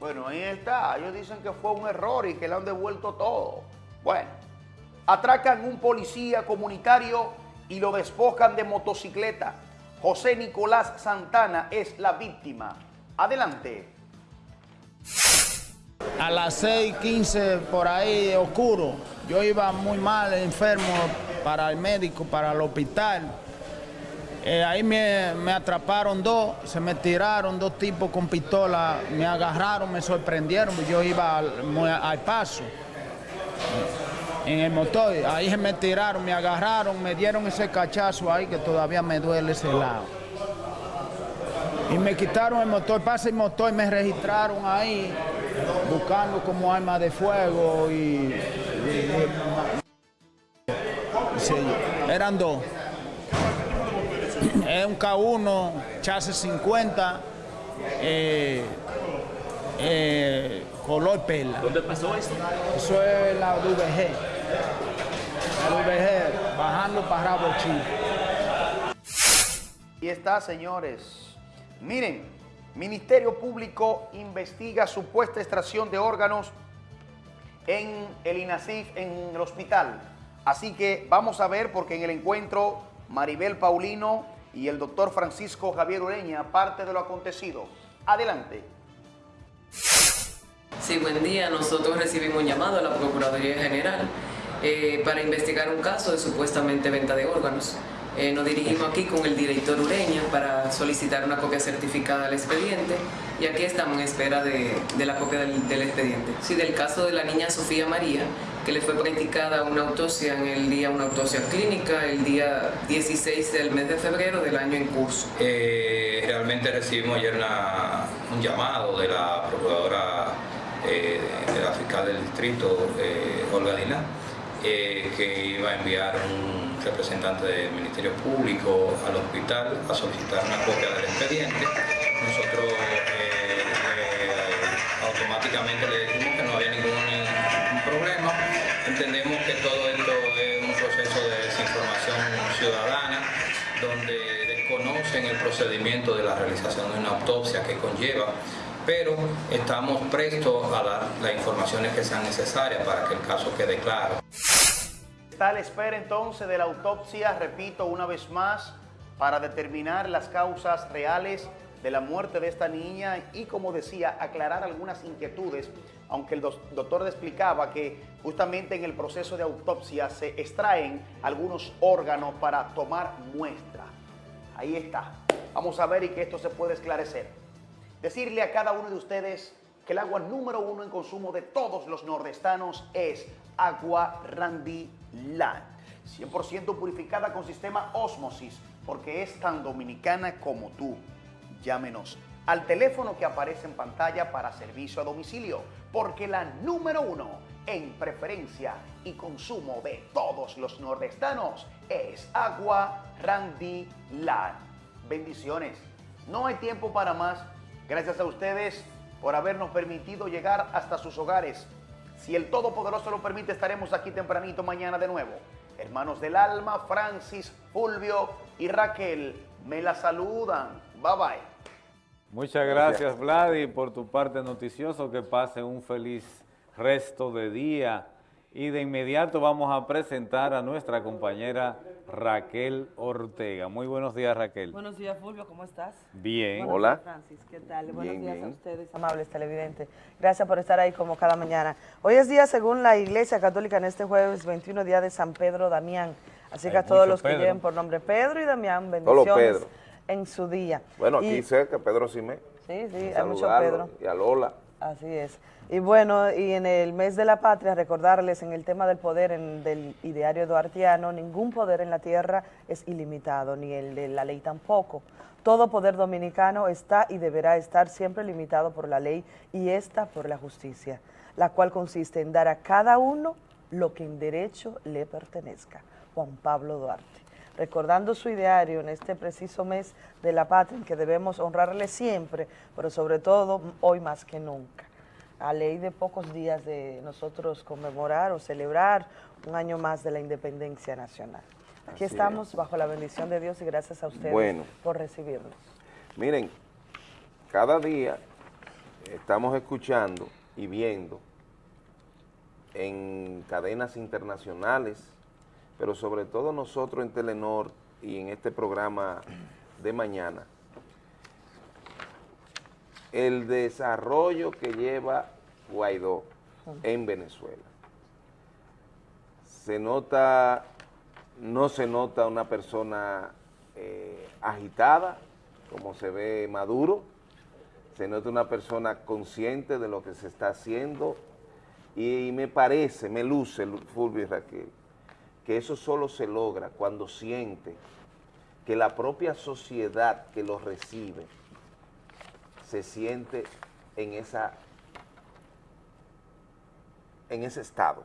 Bueno, ahí está. Ellos dicen que fue un error y que le han devuelto todo. Bueno, atracan un policía comunitario y lo despojan de motocicleta. José Nicolás Santana es la víctima. Adelante. A las 6:15 por ahí oscuro. Yo iba muy mal, enfermo, para el médico, para el hospital. Eh, ahí me, atraparon dos, se me tiraron dos tipos con pistola, me agarraron, me sorprendieron, yo iba al, al paso en el motor. Ahí se me tiraron, me agarraron, me dieron ese cachazo ahí que todavía me duele ese lado. Y me quitaron el motor, pasa el motor me registraron ahí buscando como arma de fuego y... y- y- sí, eran dos. Es un K1, chasis 50, eh, eh, color perla. ¿Dónde pasó esto? Eso es la VG. La VG, bajando para Rabo Chico. Y está, señores. Miren, Ministerio Público investiga supuesta extracción de órganos en el INASIF, en el hospital. Así que vamos a ver, porque en el encuentro, Maribel Paulino y el doctor Francisco Javier Ureña, parte de lo acontecido. Adelante. Sí, buen día. Nosotros recibimos un llamado a la Procuraduría General eh, para investigar un caso de supuestamente venta de órganos. Eh, nos dirigimos aquí con el director Ureña para solicitar una copia certificada del expediente y aquí estamos en espera de, la copia del, expediente. Sí, del caso de la niña Sofía María, que le fue practicada una autopsia en el día, una autopsia clínica, el día 16 del mes de febrero del año en curso. Eh, realmente recibimos ayer una- un llamado de la procuradora eh, de la fiscal del distrito, eh, Olga Dina, que iba a enviar un representante del Ministerio Público al hospital a solicitar una copia del expediente. Nosotros eh, eh, automáticamente le dijimos que no había ningún, ningún problema. Entendemos que todo esto es un proceso de desinformación ciudadana donde desconocen el procedimiento de la realización de una autopsia que conlleva, pero estamos prestos a dar las informaciones que sean necesarias para que el caso quede claro. La espera entonces de la autopsia, repito una vez más, para determinar las causas reales de la muerte de esta niña y, como decía, aclarar algunas inquietudes, aunque el doctor explicaba que justamente en el proceso de autopsia se extraen algunos órganos para tomar muestra. Ahí está. Vamos a ver y que esto se puede esclarecer. Decirle a cada uno de ustedes que el agua número uno en consumo de todos los nordestanos es agua Randy Land. 100% purificada con sistema Osmosis, porque es tan dominicana como tú. Llámenos al teléfono que aparece en pantalla para servicio a domicilio, porque la número uno en preferencia y consumo de todos los nordestanos es agua Randy Land. Bendiciones. No hay tiempo para más. Gracias a ustedes por habernos permitido llegar hasta sus hogares. Si el Todopoderoso lo permite, estaremos aquí tempranito mañana de nuevo. Hermanos del alma, Francis, Fulvio y Raquel, me la saludan. Bye bye. Muchas gracias, Vladi, por tu parte noticioso. Que pase un feliz resto de día. Y de inmediato vamos a presentar a nuestra compañera Raquel Ortega. Muy buenos días, Raquel. Buenos días, Fulvio, ¿cómo estás? Bien. Buenos días, Francis, ¿qué tal? Buenos Bien, días bien. a ustedes, amables televidentes. Gracias por estar ahí como cada mañana. Hoy es día, según la Iglesia Católica, en este jueves 21, día de San Pedro Damián. Así que Hay a todos los que Pedro. lleven por nombre Pedro y Damián, bendiciones Pedro. en su día. Bueno, Y- aquí cerca, Pedro Simé. Sí, sí, Y hay mucho Pedro. Y a Lola. Así es. Y bueno, y en el mes de la patria, recordarles en el tema del poder en, del ideario duartiano, ningún poder en la tierra es ilimitado, ni el de la ley tampoco. Todo poder dominicano está y deberá estar siempre limitado por la ley y esta por la justicia, la cual consiste en dar a cada uno lo que en derecho le pertenezca. Juan Pablo Duarte recordando su ideario en este preciso mes de la patria en que debemos honrarle siempre, pero sobre todo hoy más que nunca. A ley de pocos días de nosotros conmemorar o celebrar un año más de la independencia nacional. Aquí Así estamos bajo la bendición de Dios y gracias a ustedes Bueno. por recibirnos. Miren, cada día estamos escuchando y viendo en cadenas internacionales, pero sobre todo nosotros en Telenor y en este programa de mañana, el desarrollo que lleva Guaidó en Venezuela. Se nota, no se nota una persona eh, agitada, como se ve Maduro, se nota una persona consciente de lo que se está haciendo. Y me parece, me luce, Fulvio y Raquel, que eso solo se logra cuando siente que la propia sociedad que lo recibe se siente en esa en ese estado.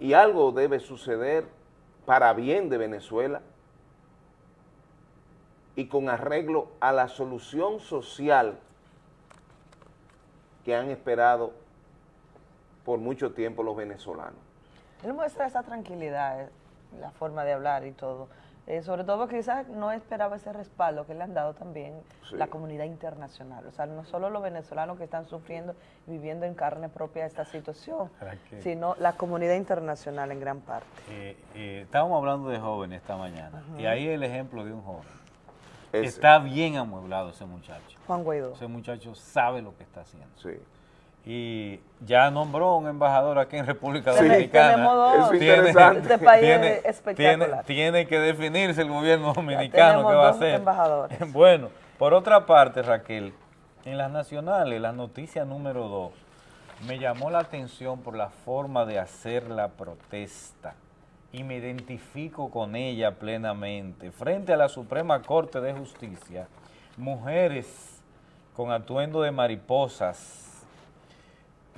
Y algo debe suceder para bien de Venezuela y con arreglo a la solución social que han esperado por mucho tiempo los venezolanos. Él muestra esa tranquilidad, eh, la forma de hablar y todo. Eh, sobre todo porque quizás no esperaba ese respaldo que le han dado también la comunidad internacional. O sea, no solo los venezolanos que están sufriendo y viviendo en carne propia esta situación, sino la comunidad internacional en gran parte. Eh, estábamos hablando de jóvenes esta mañana y ahí el ejemplo de un joven. Está bien amueblado ese muchacho. Juan Guaidó. Ese muchacho sabe lo que está haciendo. Sí y ya nombró un embajador aquí en República Dominicana. Tenemos dos. interesante. Este país es espectacular. Tiene, que definirse el gobierno dominicano qué va a hacer. (laughs) Bueno, por otra parte, Raquel, en las nacionales, la noticia número dos, me llamó la atención por la forma de hacer la protesta y me identifico con ella plenamente. Frente a la Suprema Corte de Justicia, mujeres con atuendo de mariposas,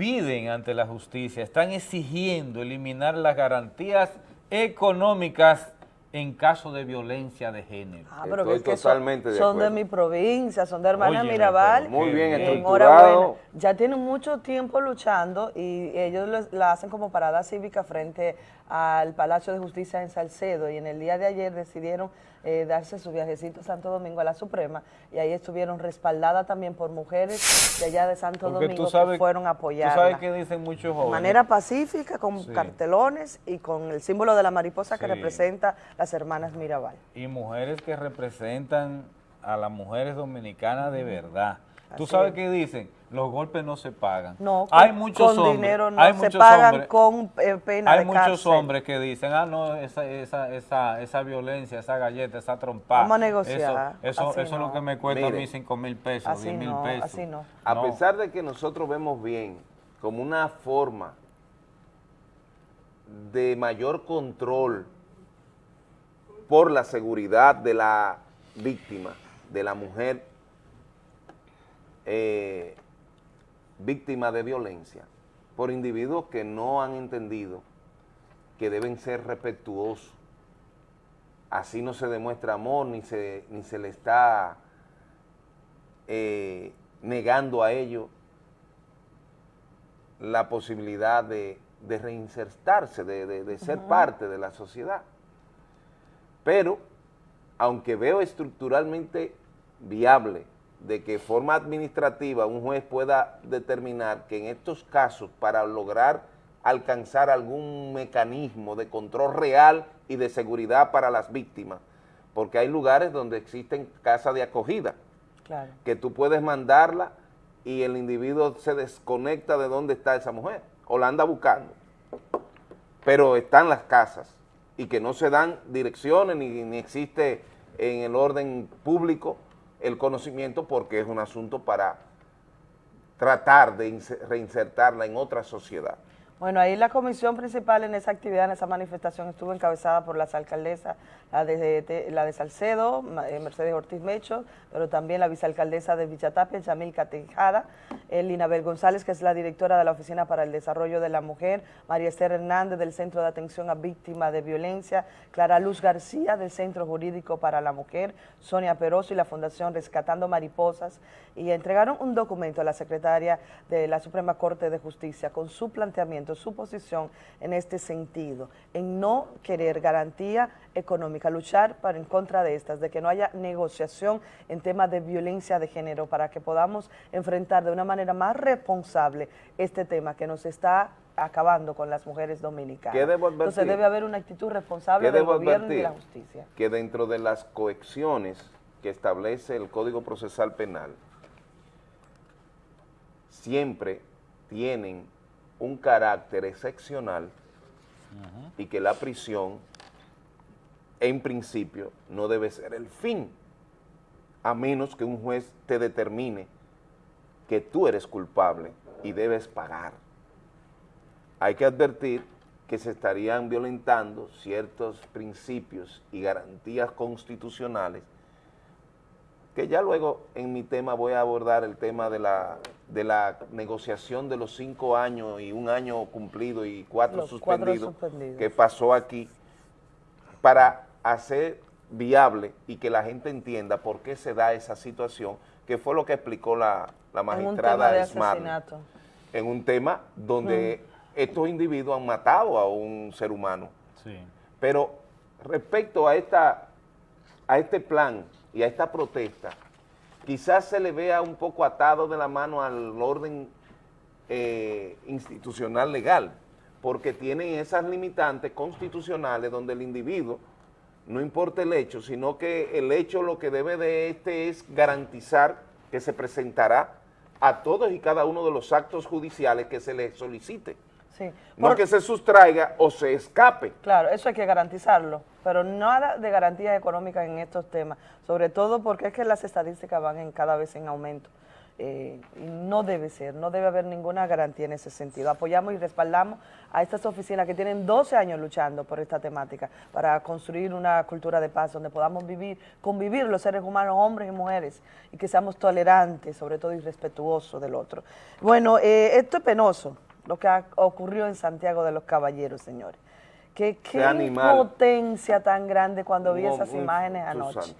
piden ante la justicia, están exigiendo eliminar las garantías económicas en caso de violencia de género. Ah, pero es que son, de, mi provincia, son de hermana Mirabal. Muy bien estructurado. Ya tienen mucho tiempo luchando y ellos la hacen como parada cívica frente al Palacio de Justicia en Salcedo y en el día de ayer decidieron eh, darse su viajecito a Santo Domingo a la Suprema y ahí estuvieron respaldadas también por mujeres de allá de Santo Domingo que fueron a apoyar. ¿Tú sabes qué dicen muchos jóvenes? De manera pacífica, con cartelones y con el símbolo de la mariposa que representa las hermanas Mirabal. Y mujeres que representan a las mujeres dominicanas de verdad. ¿Tú sabes qué dicen? Los golpes no se pagan. No, hay muchos con hombres, dinero no hay se pagan con eh, pena Hay muchos hombres que dicen, ah, no, esa, esa, esa, esa violencia, esa galleta, esa trompada. Vamos a negociar. Eso, eso, es lo que me cuesta a mí 5 mil pesos, 10 mil pesos. Así no. A pesar de que nosotros vemos bien como una forma de mayor control por la seguridad de la víctima, de la mujer eh, víctima de violencia por individuos que no han entendido que deben ser respetuosos. Así no se demuestra amor ni se, ni se le está eh, negando a ellos la posibilidad de, reinsertarse, de, ser parte de la sociedad. Pero, aunque veo estructuralmente viable de que forma administrativa un juez pueda determinar que en estos casos para lograr alcanzar algún mecanismo de control real y de seguridad para las víctimas, porque hay lugares donde existen casas de acogida, que tú puedes mandarla y el individuo se desconecta de dónde está esa mujer, o la anda buscando, pero están las casas y que no se dan direcciones ni, ni existe en el orden público el conocimiento porque es un asunto para tratar de reinsertarla en otra sociedad. Bueno, ahí la comisión principal en esa actividad, en esa manifestación, estuvo encabezada por las alcaldesas, la de, la de Salcedo, eh, Mercedes Ortiz Mecho, pero también la vicealcaldesa de Villatapia, Yamil Catejada, Linabel González, que es la directora de la Oficina para el Desarrollo de la Mujer, María Esther Hernández, del Centro de Atención a Víctimas de Violencia, Clara Luz García, del Centro Jurídico para la Mujer, Sonia Peroso y la Fundación Rescatando Mariposas, y entregaron un documento a la secretaria de la Suprema Corte de Justicia con su planteamiento su posición en este sentido, en no querer garantía económica, luchar para en contra de estas, de que no haya negociación en temas de violencia de género para que podamos enfrentar de una manera más responsable este tema que nos está acabando con las mujeres dominicanas. Entonces debe haber una actitud responsable del gobierno y de la justicia. Que dentro de las coexiones que establece el Código Procesal Penal, siempre tienen un carácter excepcional y que la prisión, en principio, no debe ser el fin, a menos que un juez te determine que tú eres culpable y debes pagar. Hay que advertir que se estarían violentando ciertos principios y garantías constitucionales que ya luego en mi tema voy a abordar el tema de la, de la negociación de los cinco años y un año cumplido y cuatro, suspendidos, que pasó aquí para hacer viable y que la gente entienda por qué se da esa situación, que fue lo que explicó la, la En magistrada asesinato. en un tema donde estos individuos han matado a un ser humano. Pero respecto a, esta, a este plan y a esta protesta, quizás se le vea un poco atado de la mano al orden eh, institucional legal, porque tienen esas limitantes constitucionales donde el individuo, no importa el hecho, sino que el hecho lo que debe de este es garantizar que se presentará a todos y cada uno de los actos judiciales que se le solicite. Sí. No que se sustraiga o se escape. Claro, eso hay que garantizarlo, pero nada de garantías económicas en estos temas, sobre todo porque es que las estadísticas van en cada vez en aumento. eh, y no debe ser, no debe haber ninguna garantía en ese sentido. Apoyamos y respaldamos a estas oficinas que tienen 12 años luchando por esta temática, para construir una cultura de paz donde podamos vivir, convivir los seres humanos, hombres y mujeres, y que seamos tolerantes, sobre todo y respetuosos del otro. Bueno, eh, esto es penoso, lo que ha- ocurrió en Santiago de los Caballeros, señores. Qué, qué animal. potencia tan grande cuando vi esas imágenes anoche.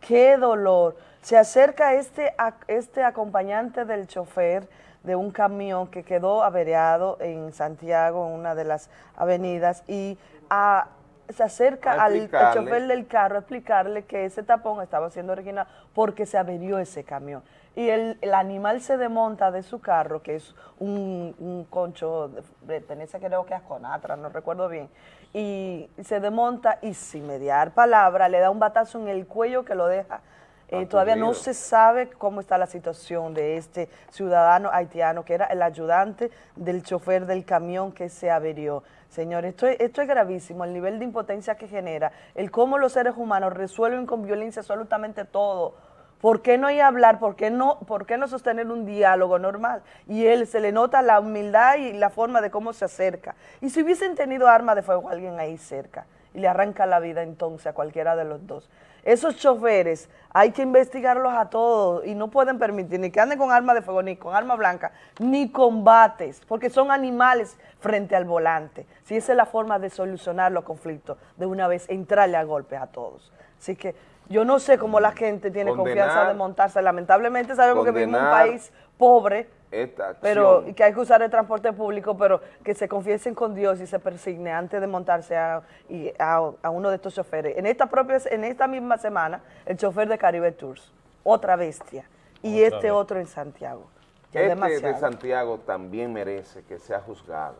Qué dolor. Se acerca este, este acompañante del chofer de un camión que quedó averiado en Santiago, en una de las avenidas, y a- se acerca al, chofer del carro a explicarle que ese tapón estaba siendo original porque se averió ese camión. Y el, el animal se desmonta de su carro, que es un, un concho, de- pertenece creo que a Conatra, no recuerdo bien, y se desmonta y sin mediar palabra le da un batazo en el cuello que lo deja. eh, todavía no se sabe cómo está la situación de este ciudadano haitiano que era el ayudante del chofer del camión que se averió. Señores, esto es, esto es gravísimo, el nivel de impotencia que genera, el cómo los seres humanos resuelven con violencia absolutamente todo. ¿Por qué no ir a hablar? ¿Por qué no, por qué no sostener un diálogo normal? Y él se le nota la humildad y la forma de cómo se acerca. Y si hubiesen tenido arma de fuego alguien ahí cerca y le arranca la vida entonces a cualquiera de los dos. Esos choferes hay que investigarlos a todos y no pueden permitir ni que anden con arma de fuego, ni con arma blanca, ni combates, porque son animales frente al volante. Si esa es la forma de solucionar los conflictos, de una vez entrarle a golpes a todos. Así que yo no sé cómo la gente tiene confianza de montarse. Lamentablemente sabemos que vivimos en un país pobre, Esta acción. pero y que hay que usar el transporte público, pero que se confiesen con Dios y se persignen antes de montarse a, y a, a uno de estos choferes. En esta propia, en esta misma semana, el chofer de Caribe Tours, otra bestia, y Otra este vez. otro en Santiago. Ya Este demasiado. de Santiago también merece que sea juzgado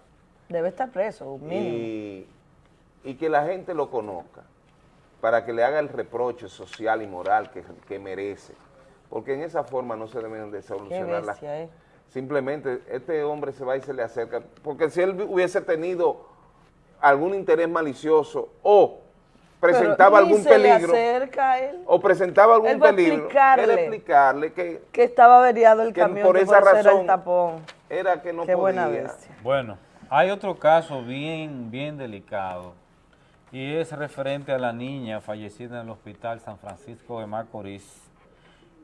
Debe estar preso, mínimo. y, y que la gente lo conozca para que le haga el reproche social y moral que, que merece. Porque en esa forma no se deben de solucionar las ¿eh? Simplemente este hombre se va y se le acerca. Porque si él hubiese tenido algún interés malicioso o presentaba algún se le peligro acerca a él. o presentaba algún Él peligro, explicarle. era explicarle que, Que estaba averiado el que camión, por que esa razón el tapón. era que no Qué podía. buena bestia. Bueno, hay otro caso bien, bien delicado y es referente a la niña fallecida en el Hospital San Francisco de Macorís,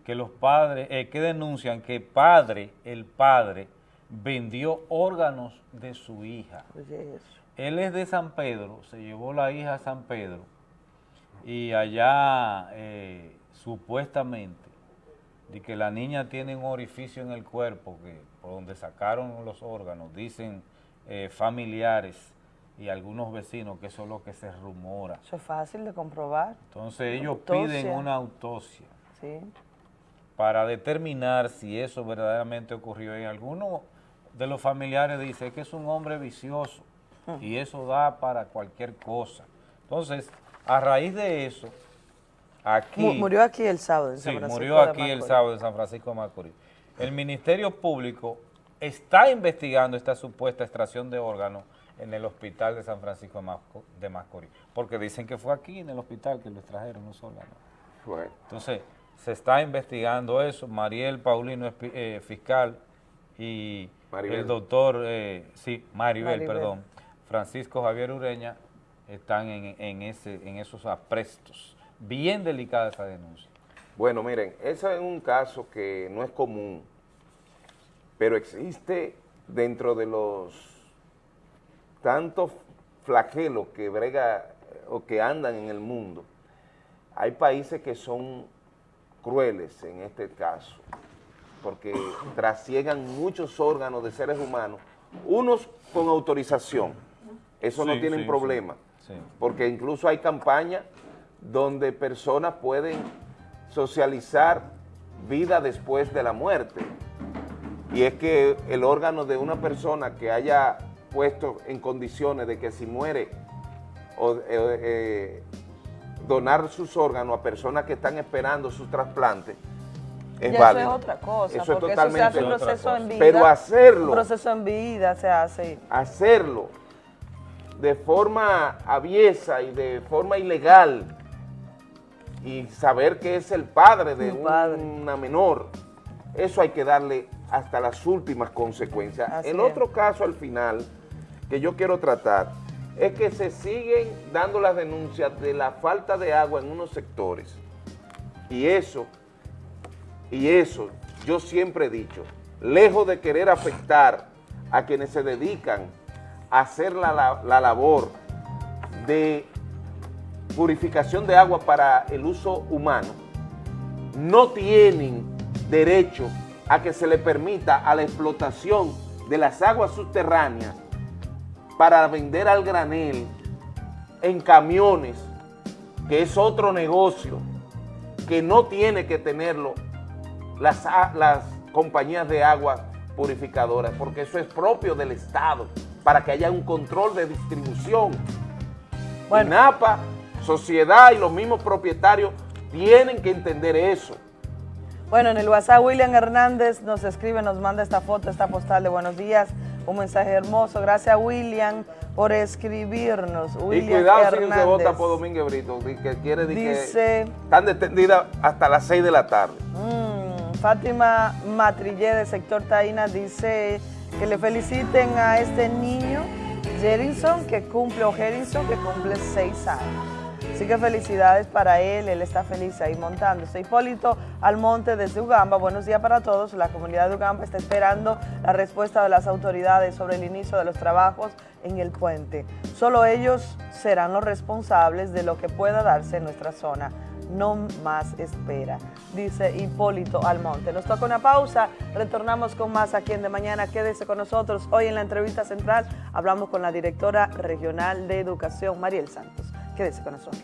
que los padres, eh, que denuncian que padre, el padre, vendió órganos de su hija. Oye, eso. Él es de San Pedro, se llevó la hija a San Pedro y allá eh, supuestamente de que la niña tiene un orificio en el cuerpo que por donde sacaron los órganos, dicen eh, familiares y algunos vecinos que eso es lo que se rumora. Eso es fácil de comprobar. Entonces ellos Autopsia. piden una autopsia Sí. para determinar si eso verdaderamente ocurrió. Y algunos de los familiares dicen que es un hombre vicioso y eso da para cualquier cosa. Entonces, a raíz de eso, aquí... Mu- Murió aquí el sábado en San Sí, Francisco murió de aquí el sábado en San Francisco de Macorís. El Ministerio Público está investigando esta supuesta extracción de órganos en el hospital de San Francisco de Masco- de Macorís, porque dicen que fue aquí en el hospital que lo extrajeron los órganos. Bueno. Entonces, se está investigando eso, Mariel Paulino es eh, fiscal y Maribel. el doctor, eh, sí, Maribel, Maribel. perdón, Francisco Javier Ureña están en, en, ese, en esos aprestos. Bien delicada esa denuncia. Bueno, miren, ese es un caso que no es común, pero existe dentro de los tantos flagelos que brega o que andan en el mundo. Hay países que son crueles en este caso, porque trasiegan muchos órganos de seres humanos, unos con autorización, eso no tienen sí, problema, sí. porque incluso hay campañas donde personas pueden socializar vida después de la muerte. Y es que el órgano de una persona que haya puesto en condiciones de que si muere o eh, eh, donar sus órganos a personas que están esperando sus trasplantes es. Eso es otra cosa, Eso es porque eso se hace un proceso en vida. Pero hacerlo, Un proceso en vida se hace. hacerlo de forma aviesa y de forma ilegal y saber que es el padre de Un padre. una menor, eso hay que darle hasta las últimas consecuencias. Así el es. otro caso al final que yo quiero tratar es que se siguen dando las denuncias de la falta de agua en unos sectores. Y eso, y eso yo siempre he dicho, lejos de querer afectar a quienes se dedican a hacer la, la- la labor de purificación de agua para el uso humano, no tienen derecho a que se le permita a la explotación de las aguas subterráneas para vender al granel en camiones, que es otro negocio, que no tiene que tenerlo las, las compañías de agua purificadoras, porque eso es propio del Estado, para que haya un control de distribución. INAPA, sociedad y los mismos propietarios tienen que entender eso. Bueno, en el WhatsApp William Hernández nos escribe, nos manda esta foto, esta postal de buenos días, un mensaje hermoso. Gracias William por escribirnos. William y cuidado si no se vota por Domínguez Brito, que quiere Dice- que están detenidas hasta las 6 de la tarde. Mm, Fátima Matrillé de sector Taína dice que le feliciten a este niño, Jerinson, que cumple, o Jerinson, que cumple seis años. Así que felicidades para él, él está feliz ahí montándose. Hipólito Almonte desde Ugamba, buenos días para todos. La comunidad de Ugamba está esperando la respuesta de las autoridades sobre el inicio de los trabajos en el puente. Solo ellos serán los responsables de lo que pueda darse en nuestra zona no más espera, dice Hipólito Almonte. Nos toca una pausa, retornamos con más aquí en De Mañana, quédese con nosotros. Hoy en la entrevista central hablamos con la directora regional de educación, Mariel Santos. Quédese con nosotros.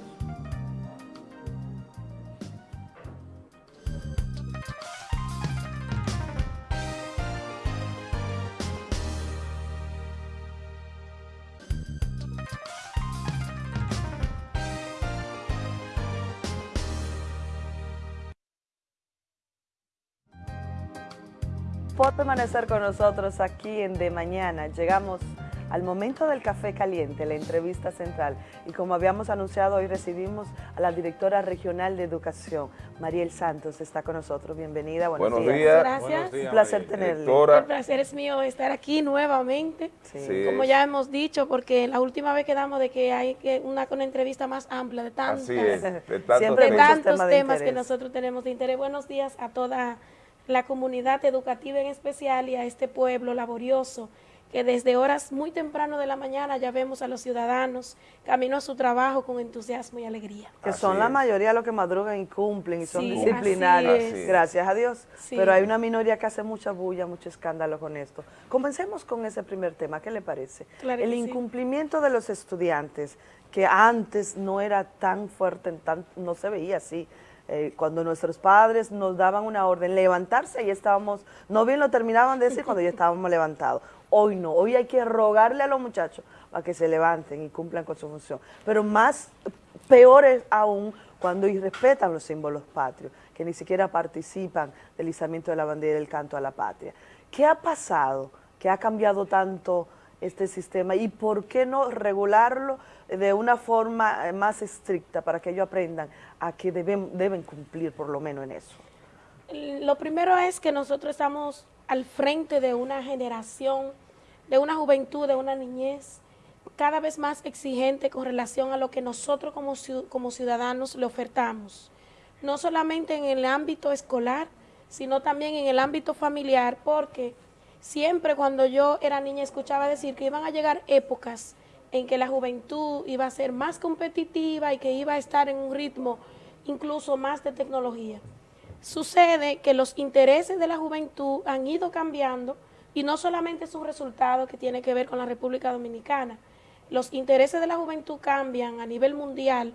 por permanecer con nosotros aquí en De Mañana. Llegamos al momento del café caliente, la entrevista central. Y como habíamos anunciado, hoy recibimos a la directora regional de educación, Mariel Santos, está con nosotros. Bienvenida, buenos, Buenos días. días. Gracias. Buenos días, Un placer. Directora. El placer es mío estar aquí nuevamente. Sí. Como ya hemos dicho, porque la última vez quedamos de que hay que una, una entrevista más amplia de tantas, Así es, de tantos Siempre temas. tantos temas de temas que nosotros tenemos de interés. Buenos días a toda la comunidad educativa en especial y a este pueblo laborioso que desde horas muy temprano de la mañana ya vemos a los ciudadanos camino a su trabajo con entusiasmo y alegría. Que son la mayoría los que madrugan y cumplen y son Sí, es. gracias a Dios. Sí. Pero hay una minoría que hace mucha bulla, mucho escándalo con esto. Comencemos con ese primer tema, ¿qué le parece? Claro El sí. incumplimiento de los estudiantes, que antes no era tan fuerte, tan, no se veía así. Eh, cuando nuestros padres nos daban una orden, levantarse, y estábamos, no bien lo terminaban de decir cuando ya estábamos levantados. Hoy no, hoy hay que rogarle a los muchachos para que se levanten y cumplan con su función. Pero más, peor es aún cuando irrespetan los símbolos patrios, que ni siquiera participan del izamiento de la bandera y del canto a la patria. ¿Qué ha pasado? ¿Qué ha cambiado tanto este sistema? ¿Y por qué no regularlo de una forma eh, más estricta para que ellos aprendan a que deben, deben cumplir por lo menos en eso? Lo primero es que nosotros estamos al frente de una generación, de una juventud, de una niñez cada vez más exigente con relación a lo que nosotros como, como ciudadanos le ofertamos, no solamente en el ámbito escolar, sino también en el ámbito familiar, porque siempre cuando yo era niña escuchaba decir que iban a llegar épocas en que la juventud iba a ser más competitiva y que iba a estar en un ritmo incluso más de tecnología. Sucede que los intereses de la juventud han ido cambiando y no solamente es un resultado que tiene que ver con la República Dominicana. Los intereses de la juventud cambian a nivel mundial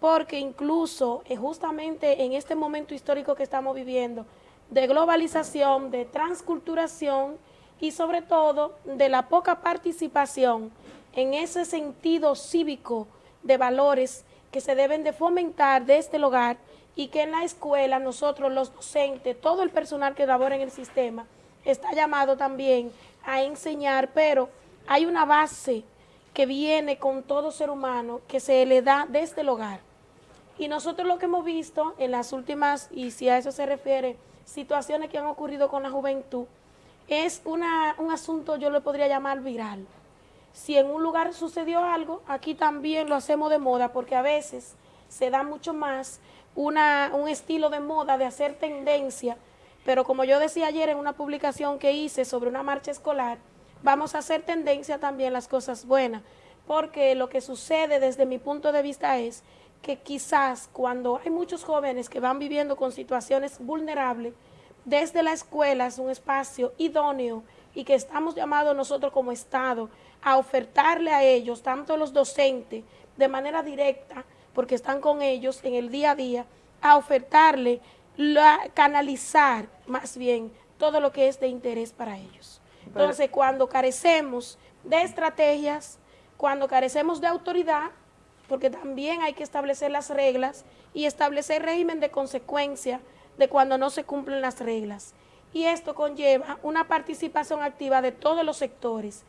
porque incluso eh, justamente en este momento histórico que estamos viviendo, de globalización, de transculturación y sobre todo de la poca participación en ese sentido cívico de valores que se deben de fomentar desde el hogar y que en la escuela nosotros los docentes, todo el personal que labora en el sistema, está llamado también a enseñar, pero hay una base que viene con todo ser humano que se le da desde el hogar. Y nosotros lo que hemos visto en las últimas, y si a eso se refiere, situaciones que han ocurrido con la juventud, es una, un asunto, yo lo podría llamar viral. Si en un lugar sucedió algo, aquí también lo hacemos de moda, porque a veces se da mucho más una, un estilo de moda de hacer tendencia, pero como yo decía ayer en una publicación que hice sobre una marcha escolar, vamos a hacer tendencia también las cosas buenas, porque lo que sucede desde mi punto de vista es que quizás cuando hay muchos jóvenes que van viviendo con situaciones vulnerables, desde la escuela es un espacio idóneo y que estamos llamados nosotros como Estado a ofertarle a ellos, tanto los docentes, de manera directa, porque están con ellos en el día a día, a ofertarle, la, canalizar más bien todo lo que es de interés para ellos. Entonces, cuando carecemos de estrategias, cuando carecemos de autoridad, porque también hay que establecer las reglas y establecer régimen de consecuencia de cuando no se cumplen las reglas. Y esto conlleva una participación activa de todos los sectores,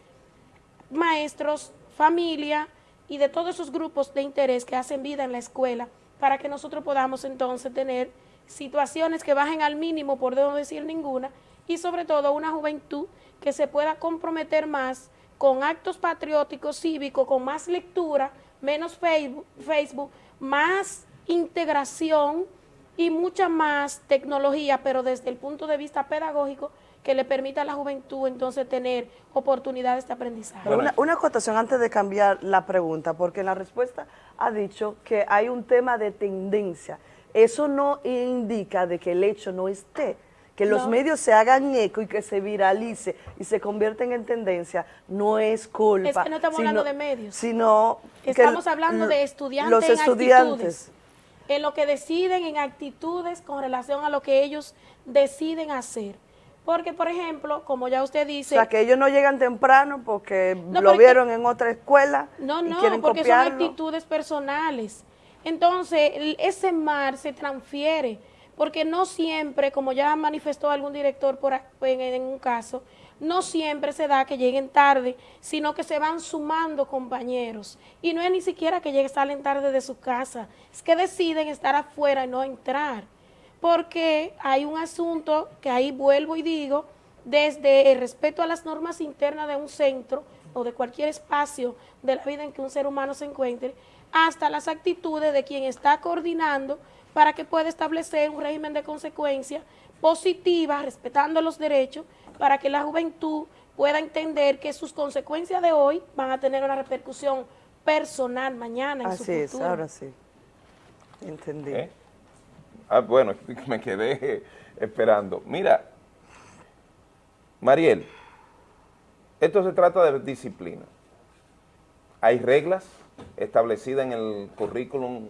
maestros, familia, y de todos esos grupos de interés que hacen vida en la escuela para que nosotros podamos entonces tener situaciones que bajen al mínimo, por no decir ninguna, y sobre todo una juventud que se pueda comprometer más con actos patrióticos, cívicos, con más lectura, menos Facebook, Facebook más integración y mucha más tecnología, pero desde el punto de vista pedagógico, que le permita a la juventud entonces tener oportunidades de aprendizaje. Una, una acotación antes de cambiar la pregunta, porque en la respuesta ha dicho que hay un tema de tendencia. Eso no indica de que el hecho no esté, que los No. medios se hagan eco y que se viralice y se convierten en tendencia, no es culpa. Es que no estamos sino- hablando de medios. Sino que Estamos hablando de estudiantes Los en estudiantes. actitudes, en lo que deciden, en actitudes con relación a lo que ellos deciden hacer. Porque, por ejemplo, como ya usted O dice... sea, que ellos no llegan temprano porque No, lo porque- vieron en otra escuela No, y no, quieren porque copiarlo. son actitudes personales. Entonces, ese mar se transfiere, porque no siempre, como ya manifestó algún director por, en, en un caso, no siempre se da que lleguen tarde, sino que se van sumando compañeros. Y no es ni siquiera que lleguen, salen tarde de su casa, es que deciden estar afuera y no entrar. Porque hay un asunto que ahí vuelvo y digo, desde el respeto a las normas internas de un centro o de cualquier espacio de la vida en que un ser humano se encuentre, hasta las actitudes de quien está coordinando para que pueda establecer un régimen de consecuencia positiva, respetando los derechos, para que la juventud pueda entender que sus consecuencias de hoy van a tener una repercusión personal mañana en su Así es, futuro. ahora sí. Entendí. ¿Eh? Ah, bueno, (laughs) me quedé esperando. Mira, Mariel, esto se trata de disciplina. Hay reglas establecidas en el currículum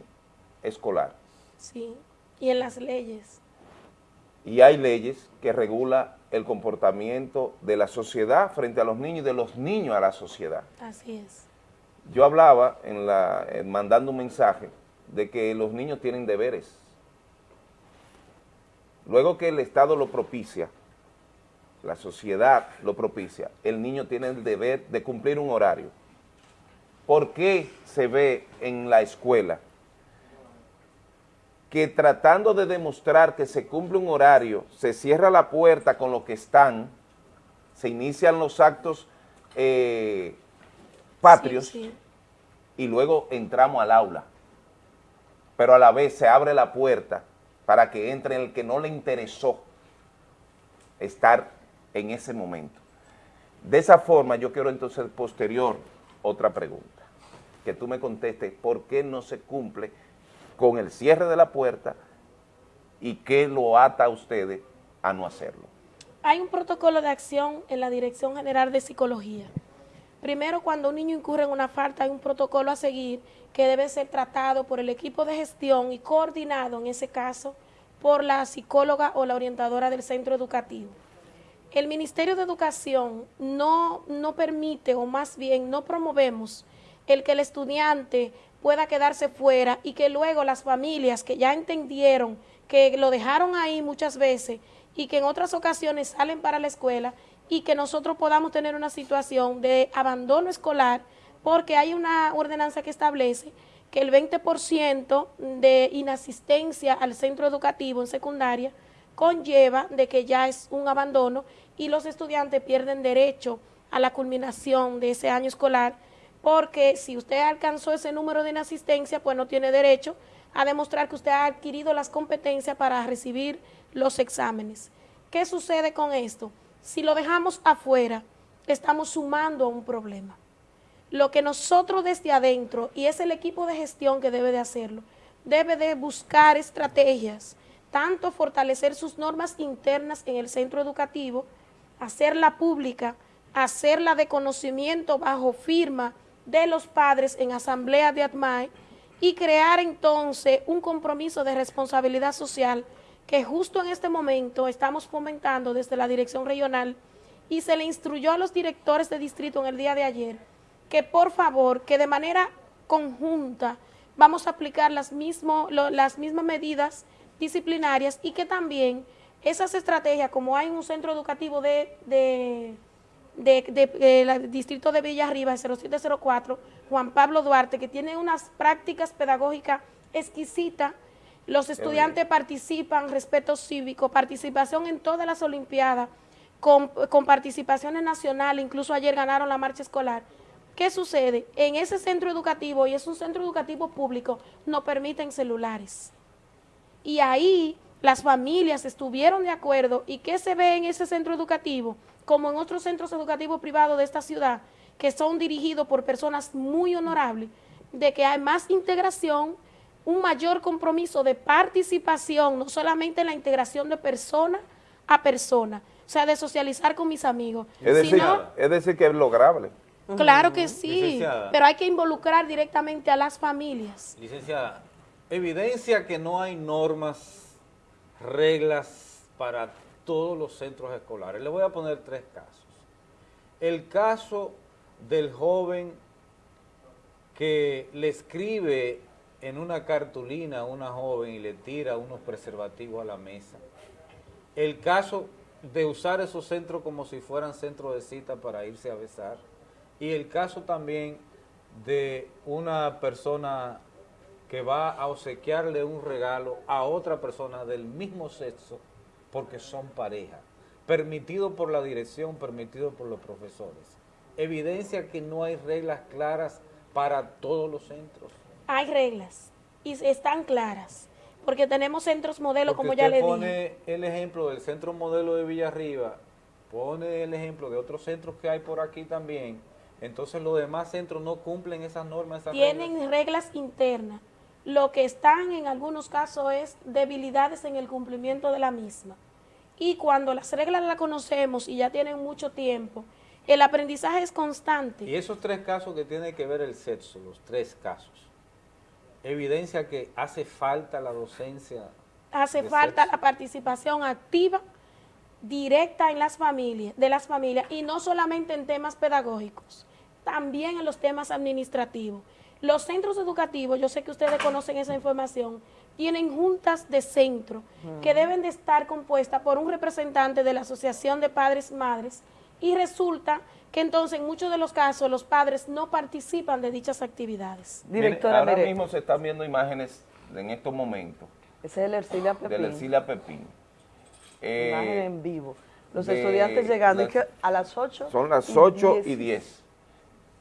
escolar Sí, y en las leyes. y hay leyes que regulan el comportamiento de la sociedad frente a los niños y de los niños a la sociedad. Así es. Yo hablaba, en la, en mandando un mensaje, de que los niños tienen deberes. Luego que el Estado lo propicia, la sociedad lo propicia, el niño tiene el deber de cumplir un horario. ¿Por qué se ve en la escuela que tratando de demostrar que se cumple un horario, se cierra la puerta con los que están, se inician los actos eh, patrios Sí, sí. y luego entramos al aula? Pero a la vez se abre la puerta para que entre el que no le interesó estar en ese momento. De esa forma yo quiero entonces posterior otra pregunta, que tú me contestes por qué no se cumple con el cierre de la puerta y qué lo ata a ustedes a no hacerlo. Hay un protocolo de acción en la Dirección General de Psicología. Primero, cuando un niño incurre en una falta, hay un protocolo a seguir que debe ser tratado por el equipo de gestión y coordinado, en ese caso, por la psicóloga o la orientadora del centro educativo. El Ministerio de Educación no, no permite, o más bien no promovemos, el que el estudiante pueda quedarse fuera y que luego las familias que ya entendieron que lo dejaron ahí muchas veces y que en otras ocasiones salen para la escuela y que nosotros podamos tener una situación de abandono escolar porque hay una ordenanza que establece que el 20% de inasistencia al centro educativo en secundaria conlleva de que ya es un abandono y los estudiantes pierden derecho a la culminación de ese año escolar porque si usted alcanzó ese número de inasistencia, pues no tiene derecho a demostrar que usted ha adquirido las competencias para recibir los exámenes. ¿Qué sucede con esto? Si lo dejamos afuera, estamos sumando a un problema. Lo que nosotros desde adentro, y es el equipo de gestión que debe de hacerlo, debe de buscar estrategias, tanto fortalecer sus normas internas en el centro educativo, hacerla pública, hacerla de conocimiento bajo firma de los padres en asamblea de ATMAE y crear entonces un compromiso de responsabilidad social que justo en este momento estamos fomentando desde la dirección regional y se le instruyó a los directores de distrito en el día de ayer que por favor, que de manera conjunta vamos a aplicar las, mismo, las mismas medidas disciplinarias y que también esas estrategias, como hay en un centro educativo de, de, de, de- de la- distrito de Villarriba, el 0704, Juan Pablo Duarte, que tiene unas prácticas pedagógicas exquisitas, los estudiantes participan, respeto cívico, participación en todas las olimpiadas, con, con participaciones nacionales, incluso ayer ganaron la marcha escolar. ¿Qué sucede? En ese centro educativo, y es un centro educativo público, no permiten celulares. Y ahí las familias estuvieron de acuerdo. ¿Y qué se ve en ese centro educativo? Como en otros centros educativos privados de esta ciudad, que son dirigidos por personas muy honorables, de que hay más integración, un mayor compromiso de participación, no solamente en la integración de persona a persona, o sea, de socializar con mis amigos, Es decir, sino es decir que es lograble. Claro que sí, Licenciada. pero hay que involucrar directamente a las familias. Licenciada, evidencia que no hay normas, reglas para todos los centros escolares. Le voy a poner tres casos. El caso del joven que le escribe en una cartulina una joven y le tira unos preservativos a la mesa. El caso de usar esos centros como si fueran centros de cita para irse a besar. Y el caso también de una persona que va a obsequiarle un regalo a otra persona del mismo sexo porque son pareja, permitido por la dirección, permitido por los profesores. Evidencia que no hay reglas claras para todos los centros. Hay reglas y están claras, porque tenemos centros modelo, Porque como ya le dije. pone el ejemplo del centro modelo de Villarriba, pone el ejemplo de otros centros que hay por aquí también, entonces los demás centros no cumplen esas normas, esas reglas. Tienen reglas internas. Lo que están en algunos casos es debilidades en el cumplimiento de la misma. Y cuando las reglas las conocemos y ya tienen mucho tiempo, el aprendizaje es constante. Y esos tres casos que tiene que ver el sexo, los tres casos, evidencia que hace falta la docencia. hace falta sexo. la participación activa directa en las familias, de las familias, y no solamente en temas pedagógicos, también en los temas administrativos. Los centros educativos, yo sé que ustedes conocen esa información, tienen juntas de centro que deben de estar compuestas por un representante de la Asociación de Padres y Madres y resulta que entonces en muchos de los casos los padres no participan de dichas actividades. Mire, ahora mismo se están viendo imágenes en estos momentos. Ese es el Ercilia Pepín. Del Ercilia Pepín. Eh, Imagen en vivo. Los estudiantes llegando las- ¿y qué? a las 8. Son las 8 y 10.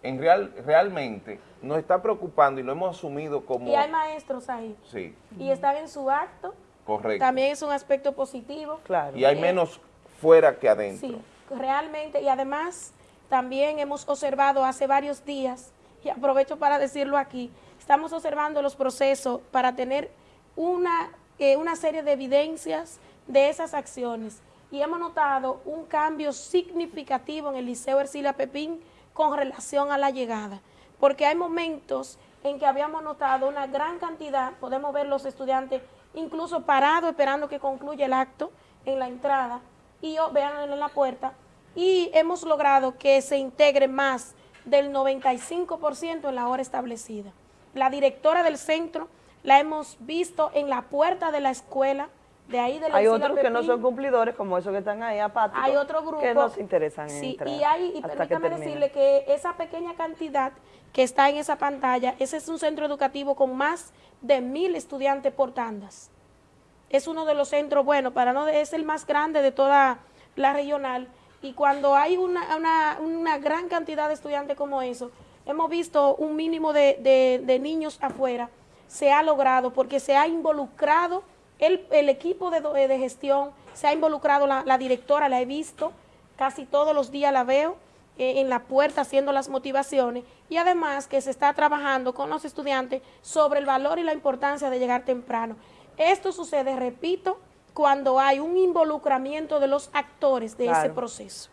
En real, realmente nos está preocupando y lo hemos asumido como... Y hay maestros ahí Sí, y están en su acto, correcto. también es un aspecto positivo. Claro. Y hay Eh, menos fuera que adentro. Sí, realmente, y además también hemos observado hace varios días, y aprovecho para decirlo aquí, estamos observando los procesos para tener una, eh, una serie de evidencias de esas acciones. Y hemos notado un cambio significativo en el Liceo Ercilia Pepín con relación a la llegada, porque hay momentos en que habíamos notado una gran cantidad, podemos ver los estudiantes incluso parados esperando que concluya el acto en la entrada, y vean en la puerta, y hemos logrado que se integre más del 95% en la hora establecida. La directora del centro la hemos visto en la puerta de la escuela, de ahí de la Hay otros que no son cumplidores, como esos que están ahí apáticos. Hay otro grupo que no se interesan en Sí, entrar y hay, y que permítame termine. decirle que esa pequeña cantidad que está en esa pantalla, ese es un centro educativo con más de mil estudiantes por tandas. Es uno de los centros, bueno, para no es el más grande de toda la regional. Y cuando hay una, una, una gran cantidad de estudiantes como eso, hemos visto un mínimo de, de- niños afuera, se ha logrado porque se ha involucrado el, el equipo de, do- de gestión, se ha involucrado la, la directora, la he visto, casi todos los días la veo eh, en la puerta haciendo las motivaciones y además que se está trabajando con los estudiantes sobre el valor y la importancia de llegar temprano. Esto sucede, repito, cuando hay un involucramiento de los actores de ese proceso.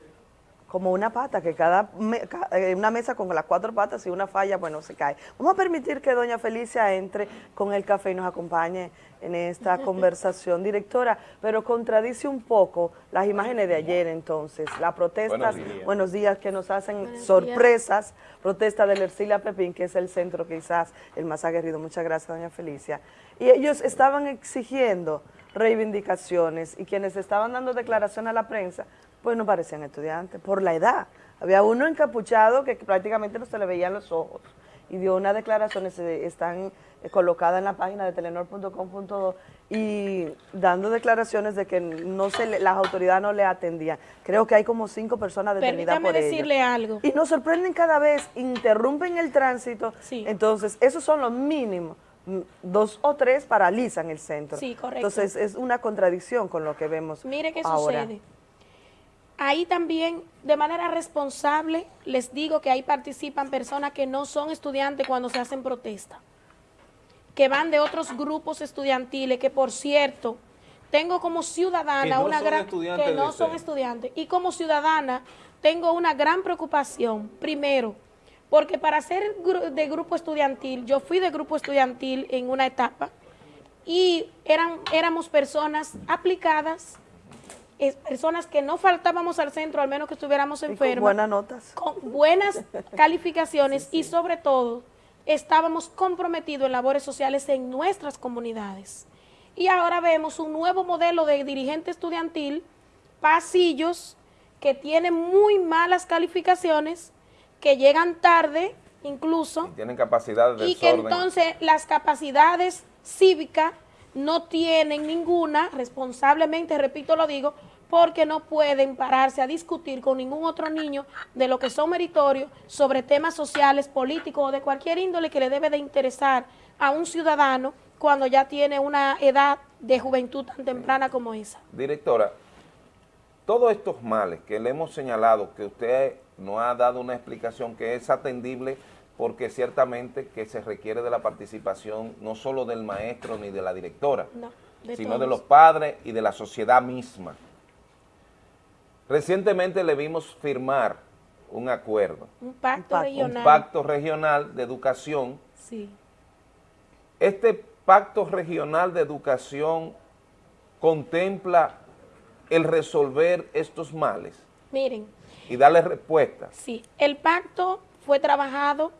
Como una pata, que cada me- eh, una mesa con las cuatro patas, si una falla, bueno, se cae. Vamos a permitir que doña Felicia entre con el café y nos acompañe en esta (laughs) conversación. Directora, pero contradice un poco las imágenes de ayer entonces, las protestas, Buenos días. buenos días, que nos hacen Buenos días. sorpresas, protesta del Ercilia Pepín, que es el centro quizás el más aguerrido. Muchas gracias, doña Felicia. Y ellos estaban exigiendo reivindicaciones y quienes estaban dando declaración a la prensa, pues no parecían estudiantes, por la edad. Había uno encapuchado que prácticamente no se le veían los ojos y dio unas declaraciones, están eh, colocadas en la página de telenor.com.do y dando declaraciones de que no se le- las autoridades no le atendían. Creo que hay como cinco personas detenidas Permítame por ello. decirle algo. Y nos sorprenden cada vez, interrumpen el tránsito. Entonces, esos son los mínimos. Mm, Dos o tres paralizan el centro. Sí, correcto. Entonces, es una contradicción con lo que vemos Mire qué ahora. sucede. Ahí también, de manera responsable, les digo que ahí participan personas que no son estudiantes cuando se hacen protestas, que van de otros grupos estudiantiles, que por cierto, tengo como ciudadana no una son gran estudiantes que no son ser. estudiantes y como ciudadana tengo una gran preocupación. Primero, porque para ser de grupo estudiantil, yo fui de grupo estudiantil en una etapa y eran, éramos personas aplicadas, es- personas que no faltábamos al centro, al menos que estuviéramos Y con buenas notas. Con buenas (laughs) calificaciones y sobre todo estábamos comprometidos en labores sociales en nuestras comunidades. Y ahora vemos un nuevo modelo de dirigente estudiantil, pasillos, que tienen muy malas calificaciones, que llegan tarde incluso, Tienen capacidad de y que entonces las capacidades cívicas no tienen ninguna, responsablemente, repito, lo digo, porque no pueden pararse a discutir con ningún otro niño de lo que son meritorios sobre temas sociales, políticos o de cualquier índole que le debe de interesar a un ciudadano cuando ya tiene una edad de juventud tan temprana como esa. Directora, todos estos males que le hemos señalado, que usted no ha dado una explicación que es atendible porque ciertamente que se requiere de la participación no solo del maestro ni de la directora, No, de sino de los padres y de la sociedad misma. Recientemente le vimos firmar un acuerdo, Un pacto regional. un pacto regional de educación. Sí. Este pacto regional de educación contempla el resolver estos males Miren, y darle respuesta. Sí, el pacto fue trabajado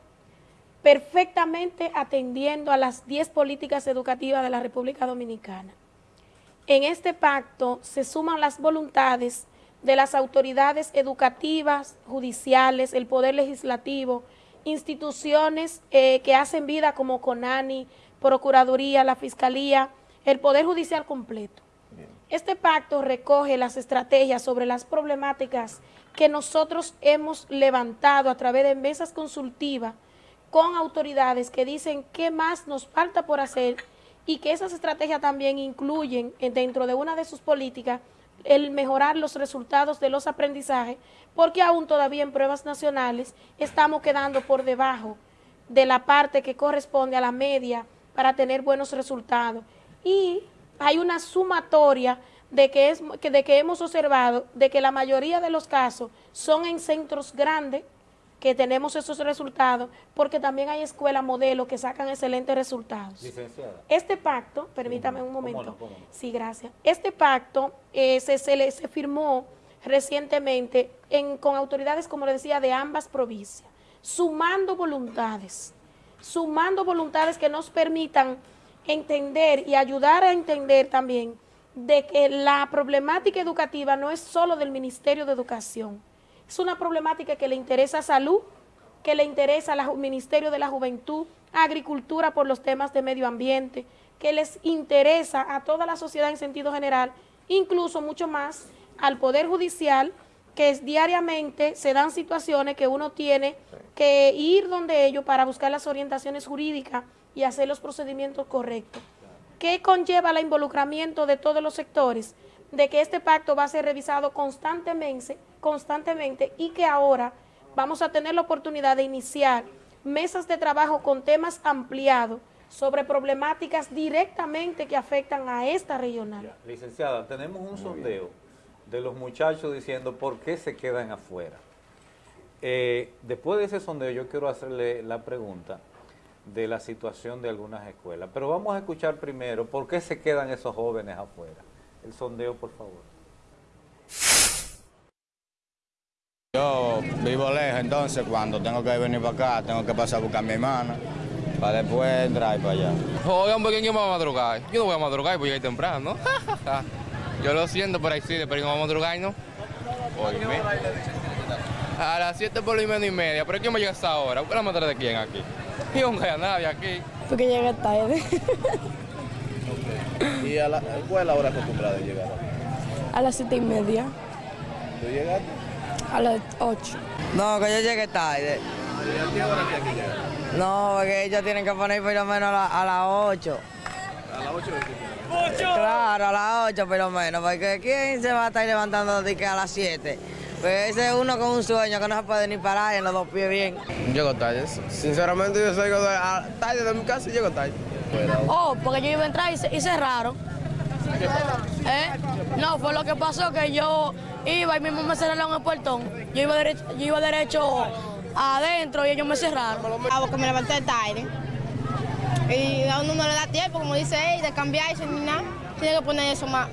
perfectamente atendiendo a las 10 políticas educativas de la República Dominicana. En este pacto se suman las voluntades de las autoridades educativas, judiciales, el Poder Legislativo, instituciones eh, que hacen vida como CONANI, Procuraduría, la Fiscalía, el Poder Judicial completo. Este pacto recoge las estrategias sobre las problemáticas que nosotros hemos levantado a través de mesas consultivas con autoridades que dicen qué más nos falta por hacer y que esas estrategias también incluyen dentro de una de sus políticas el mejorar los resultados de los aprendizajes, porque aún todavía en pruebas nacionales estamos quedando por debajo de la parte que corresponde a la media para tener buenos resultados. Y hay una sumatoria de que, es, de que hemos observado de que la mayoría de los casos son en centros grandes, que tenemos esos resultados, porque también hay escuelas modelo que sacan excelentes resultados. Licenciada. Este pacto, permítame un momento. Sí, gracias. Este pacto eh, se, se, le, se firmó recientemente en, con autoridades, como le decía, de ambas provincias, sumando voluntades, sumando voluntades que nos permitan entender y ayudar a entender también de que la problemática educativa no es solo del Ministerio de Educación, es una problemática que le interesa a salud, que le interesa al Ministerio de la Juventud, Agricultura por los temas de medio ambiente, que les interesa a toda la sociedad en sentido general, incluso mucho más al Poder Judicial, que es, diariamente se dan situaciones que uno tiene que ir donde ellos para buscar las orientaciones jurídicas y hacer los procedimientos correctos. ¿Qué conlleva el involucramiento de todos los sectores? De que este pacto va a ser revisado constantemente, constantemente y que ahora vamos a tener la oportunidad de iniciar mesas de trabajo con temas ampliados sobre problemáticas directamente que afectan a esta regional. Licenciada, tenemos un sondeo de los muchachos diciendo por qué se quedan afuera. Eh, después de ese sondeo yo quiero hacerle la pregunta de la situación de algunas escuelas, pero vamos a escuchar primero por qué se quedan esos jóvenes afuera. El sondeo, por favor. Yo vivo lejos, entonces cuando tengo que venir para acá, tengo que pasar a buscar a mi hermana, para después entrar para allá. Oigan, ¿por qué me voy a madrugar? Yo no voy a madrugar, voy a ir temprano. (laughs) yo lo siento por ahí sí, pero yo no voy a madrugar, ¿no? A las 7 por lo menos y media, pero ¿quién me llega a esa hora? ¿Usted la matar de quién aquí? (laughs) Yo no hay a nadie aquí. Porque llegué tarde. ¿Y a la, cuál es la hora acostumbrada de llegar? A las 7 y media. ¿Tú llegaste? A las 8. No, que yo llegué tarde. ¿Y a qué hora que llegar? No, porque ellos tienen que poner por lo menos a, la, a las 8. ¿A las 8 de qué Claro, a las 8 por lo menos, porque ¿quién se va a estar levantando de que a las 7? Pues ese es uno con un sueño que no se puede ni parar en los dos pies bien. Llego tarde. Sinceramente yo salgo de, a, tarde de mi casa y llego tarde. Oh, porque yo iba a entrar y, y cerraron. ¿Eh? No, fue lo que pasó que yo iba y mismo me cerraron el portón. Yo iba derecho, yo iba derecho adentro y ellos me cerraron. Ah, porque me levanté tarde. Y a uno no le da tiempo, como dice él, de cambiarse ni nada. Tiene que poner eso más,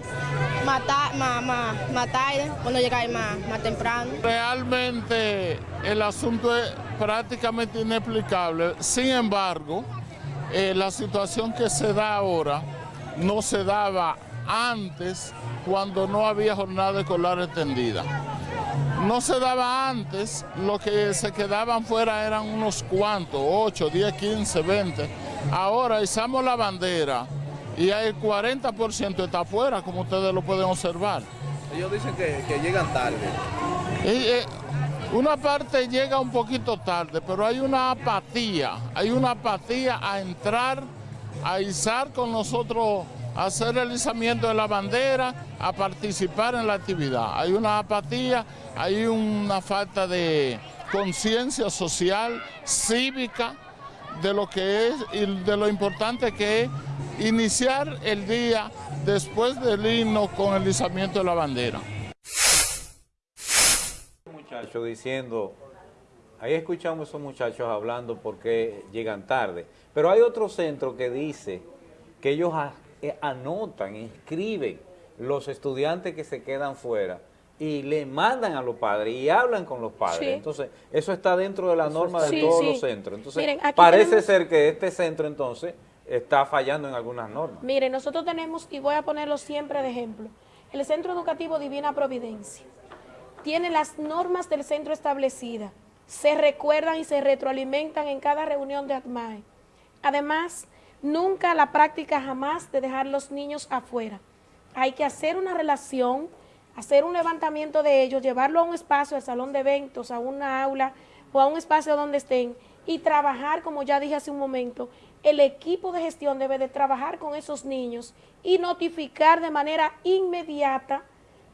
más, más, más, más tarde, cuando llegar más, más temprano. Realmente el asunto es prácticamente inexplicable. Sin embargo, eh, la situación que se da ahora no se daba antes cuando no había jornada escolar extendida. No se daba antes, lo que se quedaban fuera eran unos cuantos, 8, 10, 15, 20. Ahora izamos la bandera y el 40% está afuera, como ustedes lo pueden observar. Ellos dicen que, que llegan tarde. Y, eh, una parte llega un poquito tarde, pero hay una apatía, hay una apatía a entrar, a izar con nosotros, a hacer el izamiento de la bandera, a participar en la actividad. Hay una apatía, hay una falta de conciencia social, cívica, de lo que es y de lo importante que es iniciar el día después del himno con el izamiento de la bandera. Muchachos diciendo, ahí escuchamos a esos muchachos hablando porque llegan tarde, pero hay otro centro que dice que ellos anotan, inscriben los estudiantes que se quedan fuera y le mandan a los padres y hablan con los padres. Sí. Entonces, eso está dentro de la norma de Sí, todos sí. los centros. Entonces, Miren, parece tenemos- ser que este centro entonces está fallando en algunas normas. Mire, nosotros tenemos, y voy a ponerlo siempre de ejemplo, el Centro Educativo Divina Providencia tiene las normas del centro establecidas, se recuerdan y se retroalimentan en cada reunión de ATMAE. Además, nunca la práctica jamás de dejar los niños afuera. Hay que hacer una relación, hacer un levantamiento de ellos, llevarlo a un espacio, al salón de eventos, a una aula o a un espacio donde estén y trabajar, como ya dije hace un momento, el equipo de gestión debe de trabajar con esos niños y notificar de manera inmediata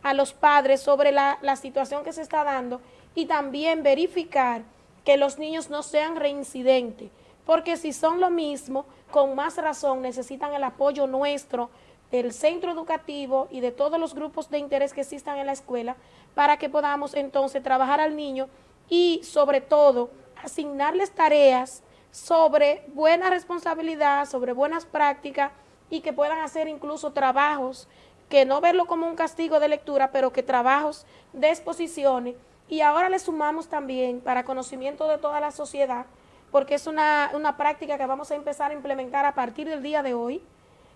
a los padres sobre la, la situación que se está dando y también verificar que los niños no sean reincidentes, porque si son lo mismo, con más razón necesitan el apoyo nuestro del centro educativo y de todos los grupos de interés que existan en la escuela para que podamos entonces trabajar al niño y sobre todo asignarles tareas sobre buena responsabilidad, sobre buenas prácticas y que puedan hacer incluso trabajos, que no verlo como un castigo de lectura, pero que trabajos de exposiciones. Y ahora le sumamos también para conocimiento de toda la sociedad, porque es una, una práctica que vamos a empezar a implementar a partir del día de hoy,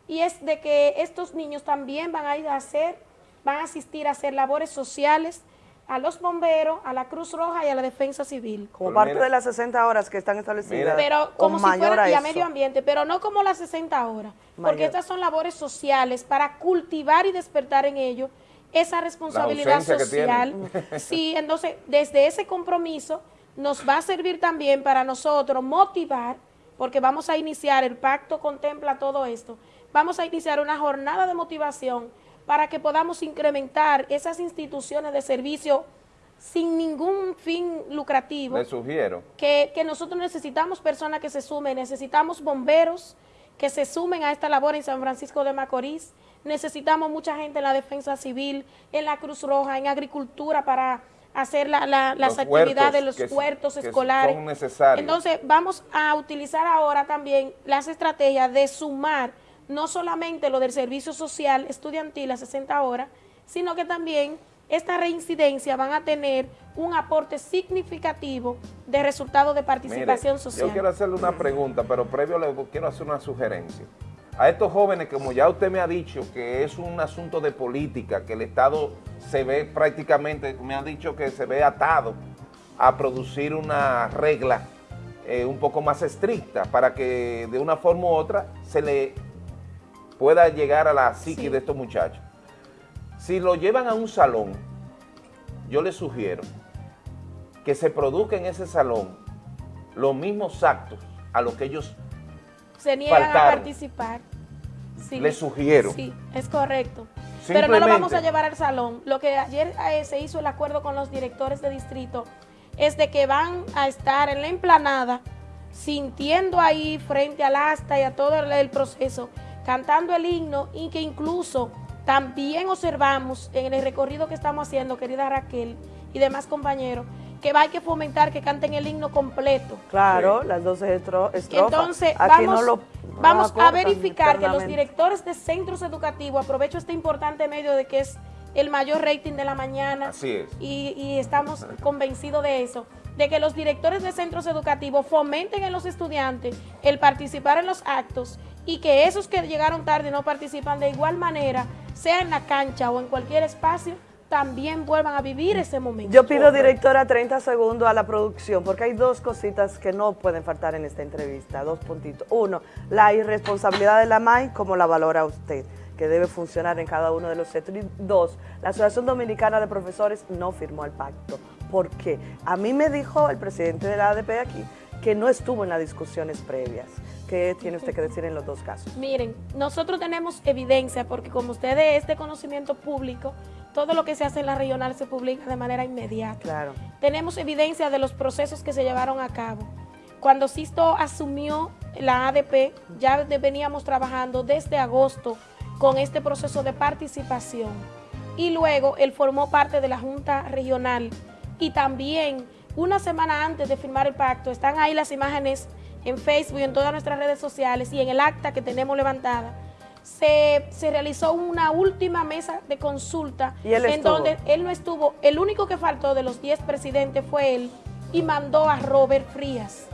y es de que estos niños también van a ir a hacer, van a asistir a hacer labores sociales a los bomberos, a la Cruz Roja y a la Defensa Civil. Como parte de las 60 horas que están establecidas. Pero o como si mayor fuera a y a eso. medio ambiente, pero no como las 60 horas, porque estas son labores sociales para cultivar y despertar en ellos esa responsabilidad social. (laughs) Sí, entonces desde ese compromiso nos va a servir también para nosotros motivar, porque vamos a iniciar, el pacto contempla todo esto, vamos a iniciar una jornada de motivación para que podamos incrementar esas instituciones de servicio sin ningún fin lucrativo Le sugiero. que, que nosotros necesitamos personas que se sumen, necesitamos bomberos que se sumen a esta labor en San Francisco de Macorís, necesitamos mucha gente en la defensa civil, en la Cruz Roja, en agricultura para hacer la- la- las actividades de los huertos que escolares. son necesarios. Entonces vamos a utilizar ahora también las estrategias de sumar no solamente lo del servicio social estudiantil a 60 horas, sino que también esta reincidencia van a tener un aporte significativo de resultados de participación Mire, social. Yo quiero hacerle una pregunta, pero previo le quiero hacer una sugerencia. A estos jóvenes, como ya usted me ha dicho, que es un asunto de política, que el Estado se ve prácticamente, me ha dicho que se ve atado a producir una regla eh, un poco más estricta para que de una forma u otra se le pueda llegar a la psique de estos muchachos. Si lo llevan a un salón, yo les sugiero que se produzca en ese salón los mismos actos a los que ellos Se niegan a participar. Sí. Les sugiero. Sí, es correcto. Pero no lo vamos a llevar al salón. Lo que ayer eh, se hizo el acuerdo con los directores de distrito es de que van a estar en la emplanada sintiendo ahí frente al asta y a todo el proceso, cantando el himno y que incluso también observamos en el recorrido que estamos haciendo, querida Raquel y demás compañeros, que va hay que fomentar que canten el himno completo. Claro, las 12 estro- estrofas. Entonces, Aquí vamos, no lo- no vamos lo a verificar que los directores de centros educativos, aprovecho este importante medio de que es el mayor rating de la mañana, Así es. y, y estamos convencidos de eso, de que los directores de centros educativos fomenten en los estudiantes el participar en los actos y que esos que llegaron tarde y no participan de igual manera, sea en la cancha o en cualquier espacio, también vuelvan a vivir ese momento. Yo pido, directora, 30 segundos a la producción, porque hay dos cositas que no pueden faltar en esta entrevista, dos puntitos. Uno, la irresponsabilidad de la MAI, como la valora usted, que debe funcionar en cada uno de los sectores. Y dos, la Asociación Dominicana de Profesores no firmó el pacto. ¿Por qué? A mí me dijo el presidente de la ADP aquí que no estuvo en las discusiones previas. ¿Qué tiene usted que decir en los dos casos? Miren, nosotros tenemos evidencia porque como ustedes es de conocimiento público, todo lo que se hace en la regional se publica de manera inmediata. Claro. Tenemos evidencia de los procesos que se llevaron a cabo. Cuando Sisto asumió la ADP, ya veníamos trabajando desde agosto con este proceso de participación. Y luego él formó parte de la Junta Regional. Y también, una semana antes de firmar el pacto, están ahí las imágenes en Facebook y en todas nuestras redes sociales y en el acta que tenemos levantada. se, se realizó una última mesa de consulta ¿Y él en estuvo? donde él no estuvo, el único que faltó de los 10 presidentes fue él y mandó a Robert Frías.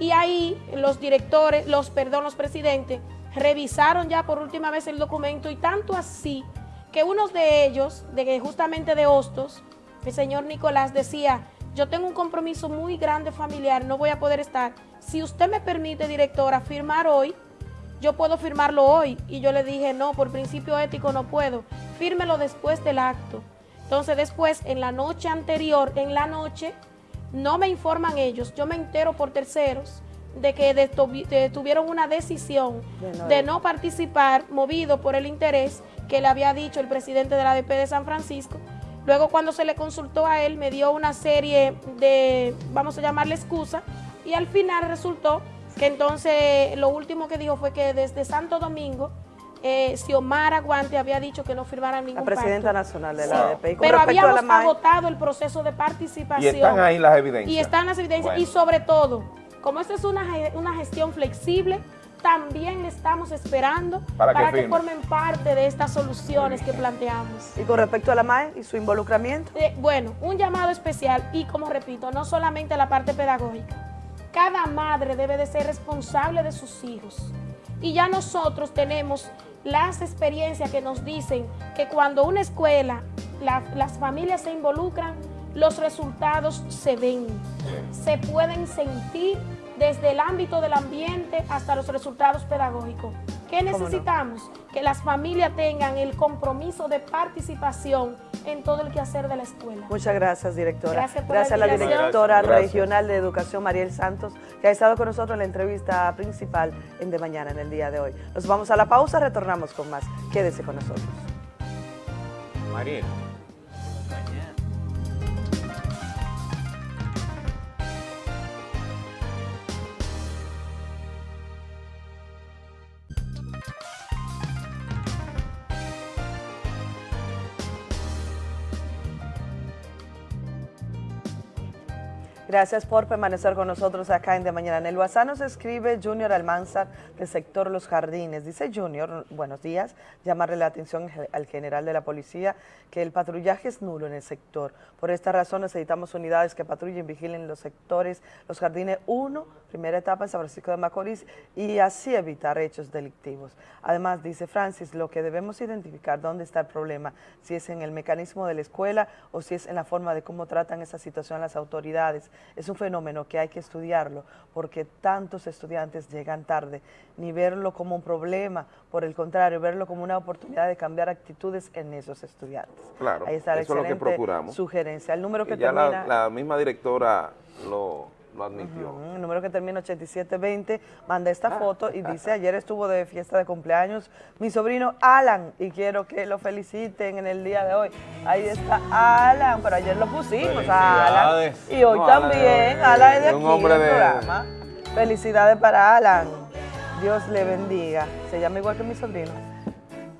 Y ahí los directores, los, perdón, los presidentes revisaron ya por última vez el documento y tanto así que uno de ellos, de justamente de Hostos, el señor Nicolás decía, yo tengo un compromiso muy grande familiar, no voy a poder estar. Si usted me permite, directora, firmar hoy, yo puedo firmarlo hoy. Y yo le dije, no, por principio ético no puedo. Fírmelo después del acto. Entonces después, en la noche anterior, en la noche, no me informan ellos, yo me entero por terceros de que tuvieron una decisión De no de no participar, movido por el interés que le había dicho el presidente de la ADP de San Francisco. Luego cuando se le consultó a él, me dio una serie de, vamos a llamarle excusa, y al final resultó que entonces lo último que dijo fue que desde Santo Domingo, eh, Xiomara Guante había dicho que no firmaran ningún La presidenta pacto. nacional de Sí. la ADP. Pero la habíamos MAE, agotado el proceso de participación. Y están ahí las evidencias. Y están las evidencias. Bueno. Y sobre todo, como esta es una, una gestión flexible, también le estamos esperando Para para, que formen parte de estas soluciones que planteamos. Y con respecto a la MAE y su involucramiento. Eh, bueno, un llamado especial y como repito, no solamente la parte pedagógica. Cada madre debe de ser responsable de sus hijos. Y ya nosotros tenemos las experiencias que nos dicen que cuando una escuela, la- las familias se involucran, los resultados se ven, se pueden sentir desde el ámbito del ambiente hasta los resultados pedagógicos. ¿Qué no? necesitamos? Que las familias tengan el compromiso de participación en todo el quehacer de la escuela. Muchas gracias, directora. Gracias por la a la directora Gracias. regional de educación, Mariel Santos, que ha estado con nosotros en la entrevista principal en De Mañana, en el día de hoy. Nos vamos a la pausa, retornamos con más. Quédese con nosotros. Mariel. Gracias por permanecer con nosotros acá en De Mañana. En el WhatsApp nos escribe Junior Almanzar del sector Los Jardines. Dice Junior, buenos días, llamarle la atención al general de la policía que el patrullaje es nulo en el sector. Por esta razón necesitamos unidades que patrullen, vigilen los sectores Los Jardines 1, primera etapa en San Francisco de Macorís y así evitar hechos delictivos. Además, dice Francis, lo que debemos identificar dónde está el problema, si es en el mecanismo de la escuela o si es en la forma de cómo tratan esa situación las autoridades. Es un fenómeno que hay que estudiarlo porque tantos estudiantes llegan tarde, ni verlo como un problema, por el contrario, verlo como una oportunidad de cambiar actitudes en esos estudiantes. Claro, Ahí está la eso es lo que procuramos. sugerencia. El número que Y ya termina... la, la misma directora lo, lo admitió. El número que termina 8720 manda esta foto y dice, (laughs) ayer estuvo de fiesta de cumpleaños mi sobrino Alan y quiero que lo feliciten en el día de hoy. Ahí está Alan, pero ayer lo pusimos a Alan. Y hoy No, también, Alan es de aquí hombre del de- programa. Felicidades para Alan. Dios le bendiga. Se llama igual que mi sobrino.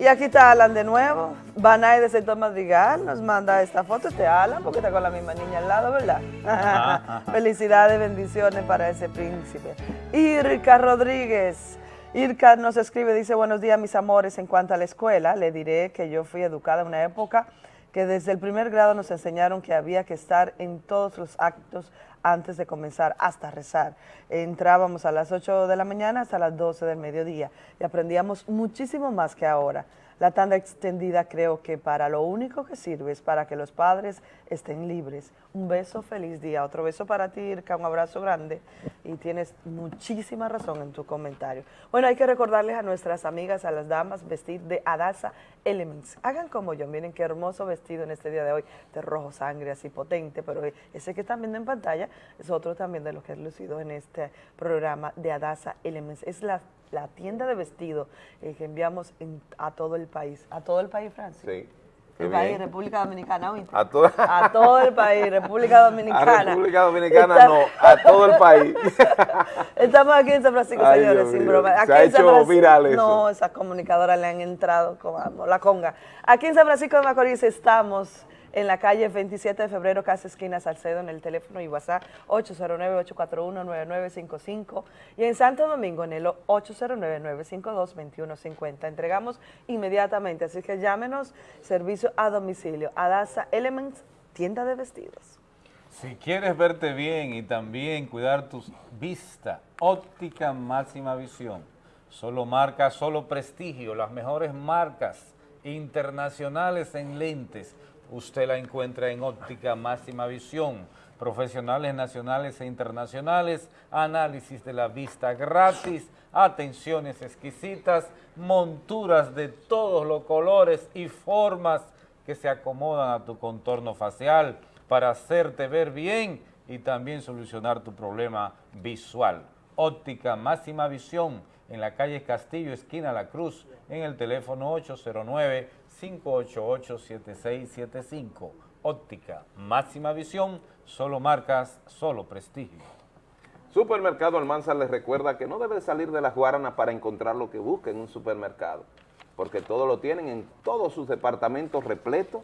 Y aquí está Alan de nuevo. Banay de Sector Madrigal nos manda esta foto. Este Alan, porque está con la misma niña al lado, ¿verdad? (laughs) Felicidades, bendiciones para ese príncipe. Irka Rodríguez. Irka nos escribe, dice, buenos días, mis amores. En cuanto a la escuela, le diré que yo fui educada en una época que desde el primer grado nos enseñaron que había que estar en todos los actos antes de comenzar, hasta rezar. Entrábamos a las 8 de la mañana hasta las 12 del mediodía y aprendíamos muchísimo más que ahora. La tanda extendida creo que para lo único que sirve es para que los padres estén libres. Un beso, feliz día. Otro beso para ti, Irka, un abrazo grande. Y tienes muchísima razón en tu comentario. Bueno, hay que recordarles a nuestras amigas, a las damas, vestir de Adasa Elements. Hagan como yo, miren qué hermoso vestido en este día de hoy, de rojo sangre, así potente, pero ese que están viendo en pantalla es otro también de lo que he lucido en este programa de Adasa Elements. Es la, la tienda de vestido eh, que enviamos en- a todo el país. ¿A todo el país, Francis? Sí. El país. República Dominicana, ¿oíste? A, to- A todo el país, República (laughs) Dominicana. a República Dominicana Está- no, a todo el país. (laughs) Estamos aquí en San Francisco, Ay, señores, Dios sin broma. Se Aquí ha en San hecho viral eso. No, esas comunicadoras le han entrado como la conga. Aquí en San Francisco de Macorís estamos en la calle 27 de febrero, casa esquina Salcedo, en el teléfono y WhatsApp 809-841-9955 y en Santo Domingo en el 809-952-2150. Entregamos inmediatamente, así que llámenos, servicio a domicilio, Adasa Elements, tienda de vestidos. Si quieres verte bien y también cuidar tu vista, óptica máxima visión. Solo marca, solo prestigio, las mejores marcas internacionales en lentes. Usted la encuentra en óptica máxima visión. Profesionales nacionales e internacionales, análisis de la vista gratis, atenciones exquisitas, monturas de todos los colores y formas que se acomodan a tu contorno facial para hacerte ver bien y también solucionar tu problema visual. Óptica Máxima Visión en la calle Castillo, esquina La Cruz, en el teléfono 809-588-7675. Óptica Máxima Visión, solo marcas, solo prestigio. Supermercado Almanzar les recuerda que no debe salir de las Guaranas para encontrar lo que busca en un supermercado, porque todo lo tienen en todos sus departamentos repletos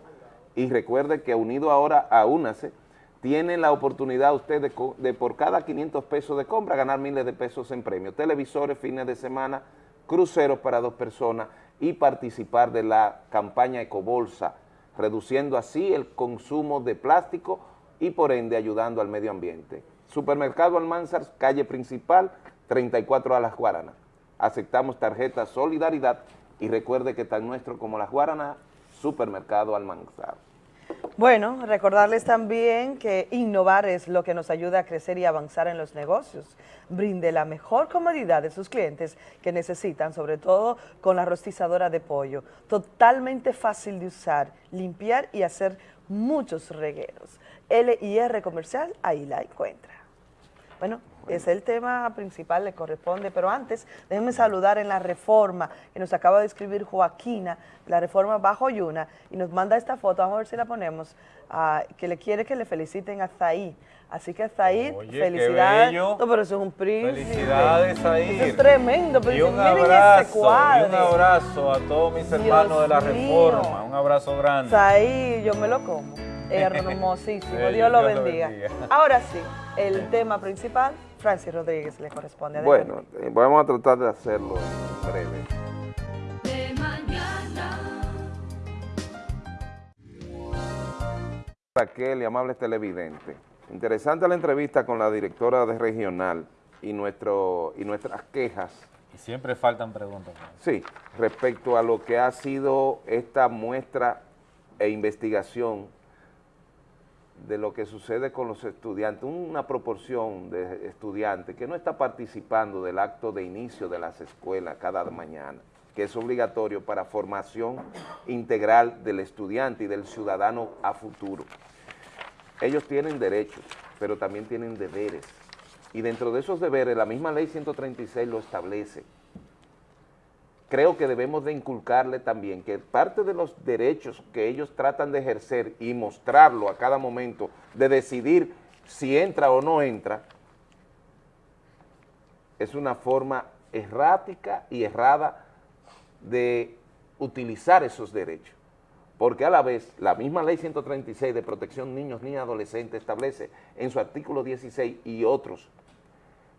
y recuerde que unido ahora a UNACE, tiene la oportunidad usted de, de, por cada 500 pesos de compra ganar miles de pesos en premios, televisores, fines de semana, cruceros para dos personas y participar de la campaña Ecobolsa, reduciendo así el consumo de plástico y por ende ayudando al medio ambiente. Supermercado Almanzar, calle principal, 34 a Las Guaranas. Aceptamos tarjeta Solidaridad y recuerde que tan nuestro como Las Guaranas, Supermercado Almanzar. Bueno, recordarles también que innovar es lo que nos ayuda a crecer y avanzar en los negocios. Brinde la mejor comodidad de sus clientes que necesitan, sobre todo con la rostizadora de pollo. Totalmente fácil de usar, limpiar y hacer muchos regueros. L y R Comercial, ahí la encuentra. Bueno, es el tema principal, le corresponde, pero antes déjenme saludar en la reforma que nos acaba de escribir Joaquina, la reforma Bajo Yuna, y nos manda esta foto, vamos a ver si la ponemos, uh, que le quiere que le feliciten a Zaí. Así que Zaid, felicidades. No, pero eso es un príncipe. Felicidades, Zaid. Es tremendo. Pero Y un miren abrazo, cuadro. y un abrazo a todos mis hermanos de la mío. Reforma. Un abrazo grande. Zaid, yo me lo como. (laughs) Hermosísimo, Dios lo bendiga. Ahora sí, el tema principal, Francis Rodríguez le corresponde. Adelante. Bueno, eh, vamos a tratar de hacerlo en breve. De mañana. Raquel y amables televidentes. Interesante la entrevista con la directora de regional y, nuestro, y nuestras quejas. Y siempre faltan preguntas. Sí, respecto a lo que ha sido esta muestra e investigación de lo que sucede con los estudiantes, una proporción de estudiantes que no está participando del acto de inicio de las escuelas cada mañana, que es obligatorio para formación integral del estudiante y del ciudadano a futuro. Ellos tienen derechos, pero también tienen deberes. Y dentro de esos deberes, la misma ley 136 lo establece. Creo que debemos de inculcarle también que parte de los derechos que ellos tratan de ejercer y mostrarlo a cada momento, de decidir si entra o no entra, es una forma errática y errada de utilizar esos derechos porque a la vez la misma ley 136 de protección niños, niñas, adolescentes establece en su artículo 16 y otros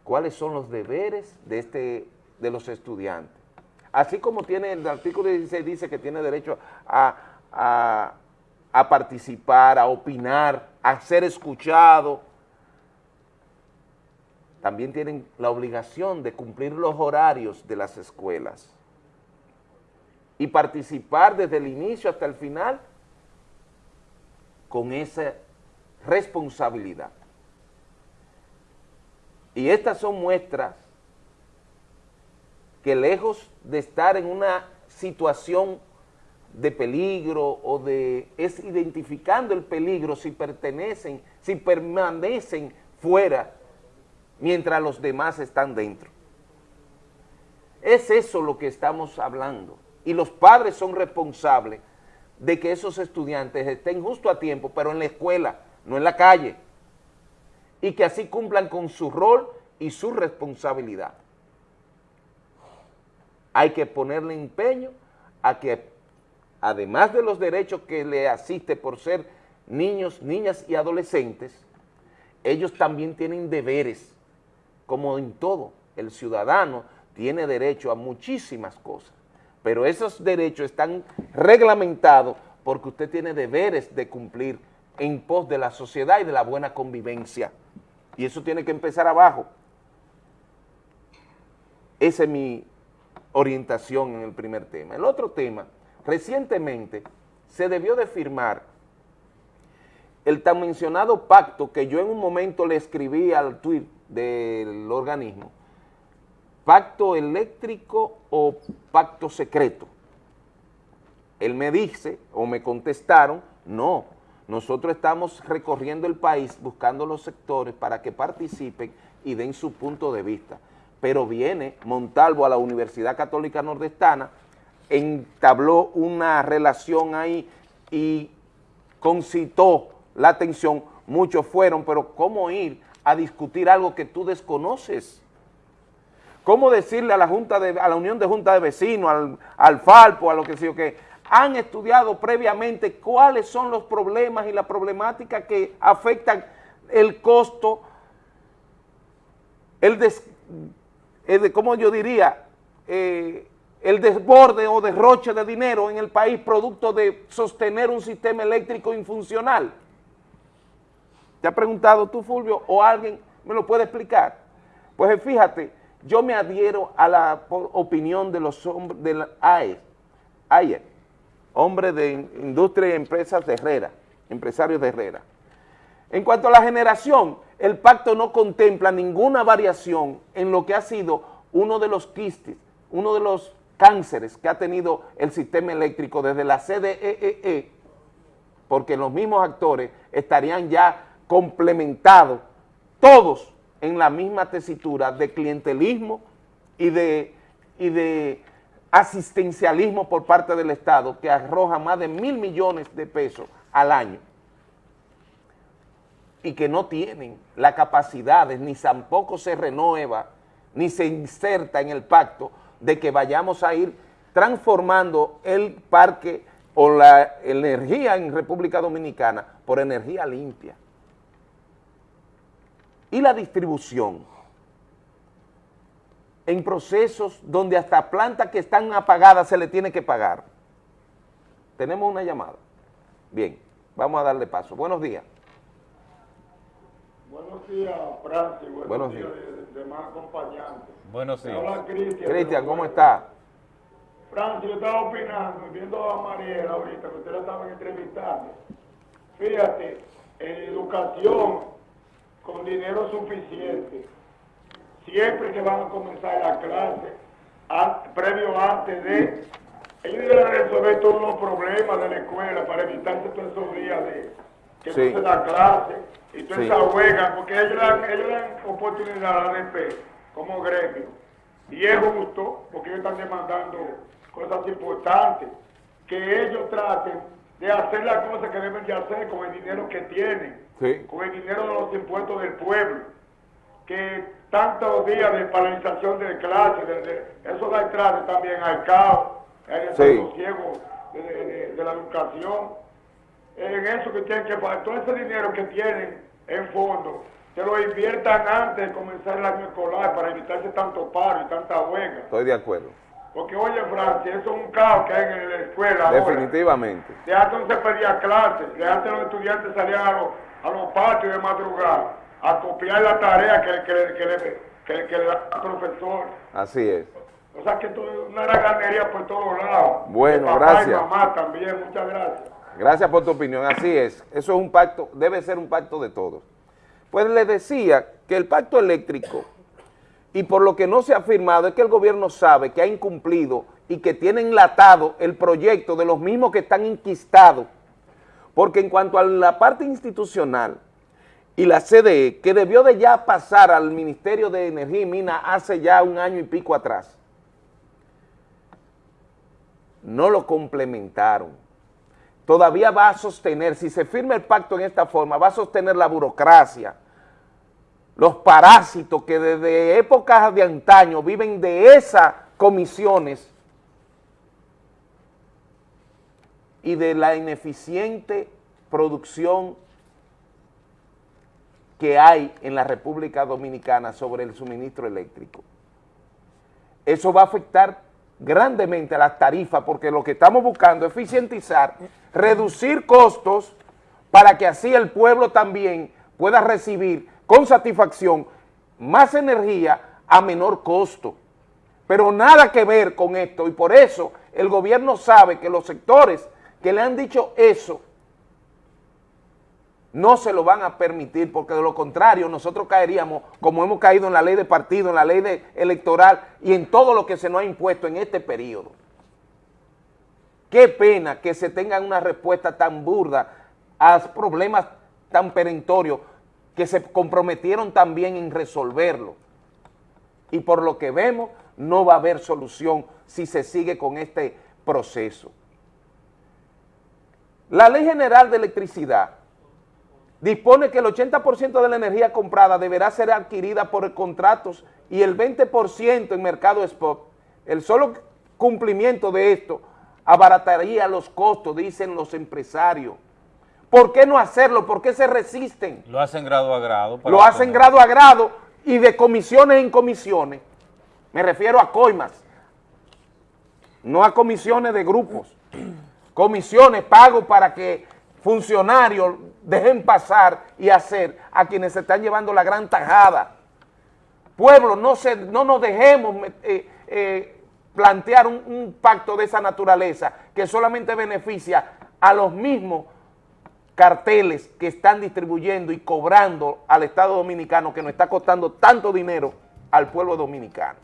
cuáles son los deberes de, este, de los estudiantes. Así como tiene el artículo 16 dice que tiene derecho a, a, participar, a opinar, a ser escuchado, también tienen la obligación de cumplir los horarios de las escuelas y participar desde el inicio hasta el final con esa responsabilidad. Y estas son muestras que lejos de estar en una situación de peligro o de, es identificando el peligro si pertenecen, si permanecen fuera mientras los demás están dentro. Es eso lo que estamos hablando y los padres son responsables de que esos estudiantes estén justo a tiempo, pero en la escuela, no en la calle, y que así cumplan con su rol y su responsabilidad. Hay que ponerle empeño a que, además de los derechos que le asiste por ser niños, niñas y adolescentes, ellos también tienen deberes, como en todo. El ciudadano tiene derecho a muchísimas cosas, pero esos derechos están reglamentados porque usted tiene deberes de cumplir en pos de la sociedad y de la buena convivencia. Y eso tiene que empezar abajo. Esa es mi orientación en el primer tema. El otro tema, recientemente se debió de firmar el tan mencionado pacto que yo en un momento le escribí al tweet del organismo, pacto eléctrico o pacto secreto. Él me dice, o me contestaron, no, nosotros estamos recorriendo el país buscando los sectores para que participen y den su punto de vista. Pero viene Montalvo a la Universidad Católica Nordestana, entabló una relación ahí y concitó la atención, muchos fueron, pero ¿cómo ir a discutir algo que tú desconoces? ¿Cómo decirle a la Junta de, a la Unión de Junta de Vecinos, al, al Falpo, a lo que sea, que han estudiado previamente cuáles son los problemas y la problemática que afectan el costo, el, des, el ¿cómo yo diría? Eh, el desborde o derroche de dinero en el país producto de sostener un sistema eléctrico infuncional. ¿Te ha preguntado tú, Fulvio, o alguien me lo puede explicar? Pues fíjate, yo me adhiero a la opinión de los hombres de la AE, AE, hombre de industria y empresas de Herrera, empresarios de Herrera. En cuanto a la generación, el pacto no contempla ninguna variación en lo que ha sido uno de los quistes, uno de los cánceres que ha tenido el sistema eléctrico desde la CDEE, e, porque los mismos actores estarían ya complementados, todos en la misma tesitura de clientelismo y de, y de asistencialismo por parte del Estado que arroja más de mil millones de pesos al año y que no tienen la capacidad, ni tampoco se renueva, ni se inserta en el pacto de que vayamos a ir transformando el parque o la energía en República Dominicana por energía limpia. Y la distribución en procesos donde hasta plantas que están apagadas se le tiene que pagar. Tenemos una llamada. Bien, vamos a darle paso. Buenos días. Buenos días, Francis. Buenos, Buenos días, días. de, demás acompañantes. Buenos días. Hola, Cristian. Cristian, ¿cómo está? Francis, yo estaba opinando, viendo a Mariela ahorita, que usted la estaban entrevistando. Fíjate, en educación, con dinero suficiente, siempre que van a comenzar la clase, an- previo antes de, ellos deben resolver todos los problemas de la escuela para evitarse todos esos días de que Sí. no se da clase y toda Sí. esa huelga, porque ellos dan, ellos dan oportunidad a la ADP como gremio. Y es justo, porque ellos están demandando cosas importantes, que ellos traten de hacer las cosas que deben de hacer con el dinero que tienen, Sí. con el dinero de los impuestos del pueblo, que tantos días de paralización de clases, de, de- eso da entrada también al caos, al desasosiego de, de- de- de la educación, en eso que tienen que pagar, todo ese dinero que tienen en fondo, que lo inviertan antes de comenzar el año escolar para evitarse tanto paro y tanta huelga. Estoy de acuerdo. Porque oye Francia, eso es un caos que hay en la escuela ahora. Definitivamente. De antes no se pedía clases, de antes los estudiantes salían a los, a los patios de madrugada a copiar la tarea que, que, que, le- que, que le da el profesor. Así es. O sea que esto es una raganería por todos lados. Bueno, papá gracias. Y mamá también, muchas gracias. Gracias por tu opinión, así es. Eso es un pacto, debe ser un pacto de todos. Pues les decía que el pacto eléctrico, y por lo que no se ha firmado, es que el gobierno sabe que ha incumplido y que tiene enlatado el proyecto de los mismos que están inquistados. Porque en cuanto a la parte institucional y la CDE, que debió de ya pasar al Ministerio de Energía y Minas hace ya un año y pico atrás, no lo complementaron todavía va a sostener, si se firma el pacto en esta forma, va a sostener la burocracia, los parásitos que desde épocas de antaño viven de esas comisiones y de la ineficiente producción que hay en la República Dominicana sobre el suministro eléctrico. Eso va a afectar grandemente las tarifas porque lo que estamos buscando es eficientizar, reducir costos para que así el pueblo también pueda recibir con satisfacción más energía a menor costo. Pero nada que ver con esto y por eso el gobierno sabe que los sectores que le han dicho eso no se lo van a permitir porque de lo contrario nosotros caeríamos como hemos caído en la ley de partido, en la ley de electoral y en todo lo que se nos ha impuesto en este periodo. Qué pena que se tengan una respuesta tan burda a problemas tan perentorios que se comprometieron también en resolverlo. Y por lo que vemos, no va a haber solución si se sigue con este proceso. La Ley General de Electricidad dispone que el 80% de la energía comprada deberá ser adquirida por contratos y el 20% en mercado spot. El solo cumplimiento de esto abarataría los costos, dicen los empresarios. ¿Por qué no hacerlo? ¿Por qué se resisten? Lo hacen grado a grado. Lo hacen grado a grado y de comisiones en comisiones. Me refiero a coimas, no a comisiones de grupos. Comisiones, pago para que funcionarios dejen pasar y hacer a quienes se están llevando la gran tajada. Pueblo, no, se, no nos dejemos eh, eh, plantear un, pacto de esa naturaleza que solamente beneficia a los mismos carteles que están distribuyendo y cobrando al Estado Dominicano que nos está costando tanto dinero al pueblo dominicano.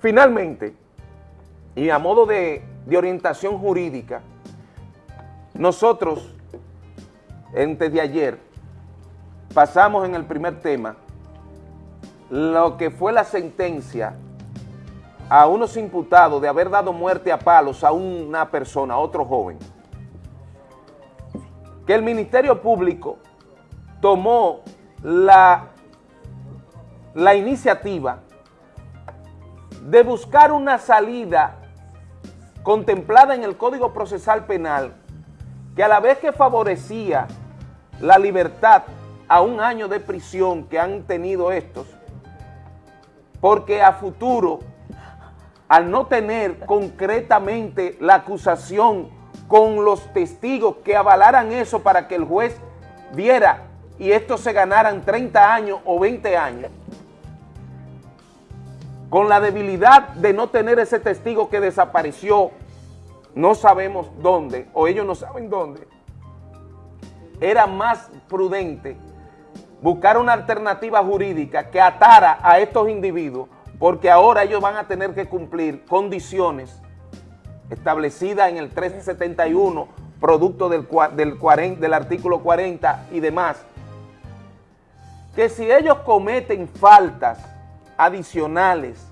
Finalmente, y a modo de orientación jurídica, nosotros, antes de ayer, pasamos en el primer tema. Lo que fue la sentencia a unos imputados de haber dado muerte a palos a una persona, a otro joven, que el Ministerio Público tomó la, la iniciativa de buscar una salida contemplada en el Código Procesal Penal que a la vez que favorecía la libertad a un año de prisión que han tenido estos, porque a futuro, al no tener concretamente la acusación con los testigos que avalaran eso para que el juez viera y estos se ganaran 30 años o 20 años, con la debilidad de no tener ese testigo que desapareció no sabemos dónde, o ellos no saben dónde, era más prudente buscar una alternativa jurídica que atara a estos individuos, porque ahora ellos van a tener que cumplir condiciones establecidas en el 1371, producto del, del, del artículo 40 y demás, que si ellos cometen faltas adicionales,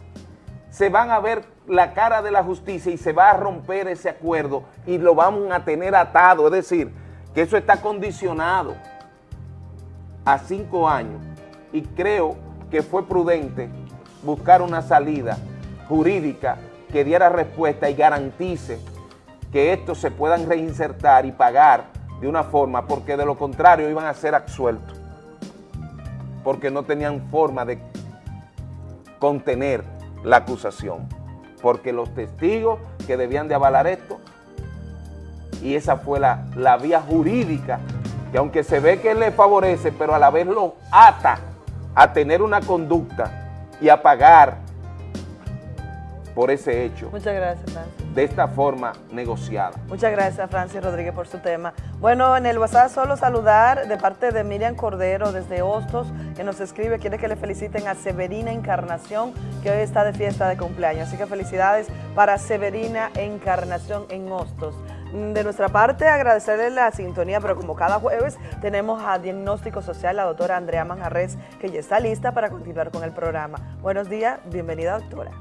se van a ver la cara de la justicia y se va a romper ese acuerdo y lo vamos a tener atado, es decir, que eso está condicionado a cinco años y creo que fue prudente buscar una salida jurídica que diera respuesta y garantice que estos se puedan reinsertar y pagar de una forma, porque de lo contrario iban a ser absueltos, porque no tenían forma de contener la acusación porque los testigos que debían de avalar esto, y esa fue la, la vía jurídica, que aunque se ve que le favorece, pero a la vez lo ata a tener una conducta y a pagar por ese hecho. Muchas gracias, Francis. De esta forma negociada. Muchas gracias, Francis Rodríguez, por su tema. Bueno, en el WhatsApp solo saludar de parte de Miriam Cordero desde Hostos, que nos escribe, quiere que le feliciten a Severina Encarnación, que hoy está de fiesta de cumpleaños. Así que felicidades para Severina Encarnación en Hostos. De nuestra parte, agradecerle la sintonía, pero como cada jueves tenemos a Diagnóstico Social la doctora Andrea Manjarres, que ya está lista para continuar con el programa. Buenos días, bienvenida doctora.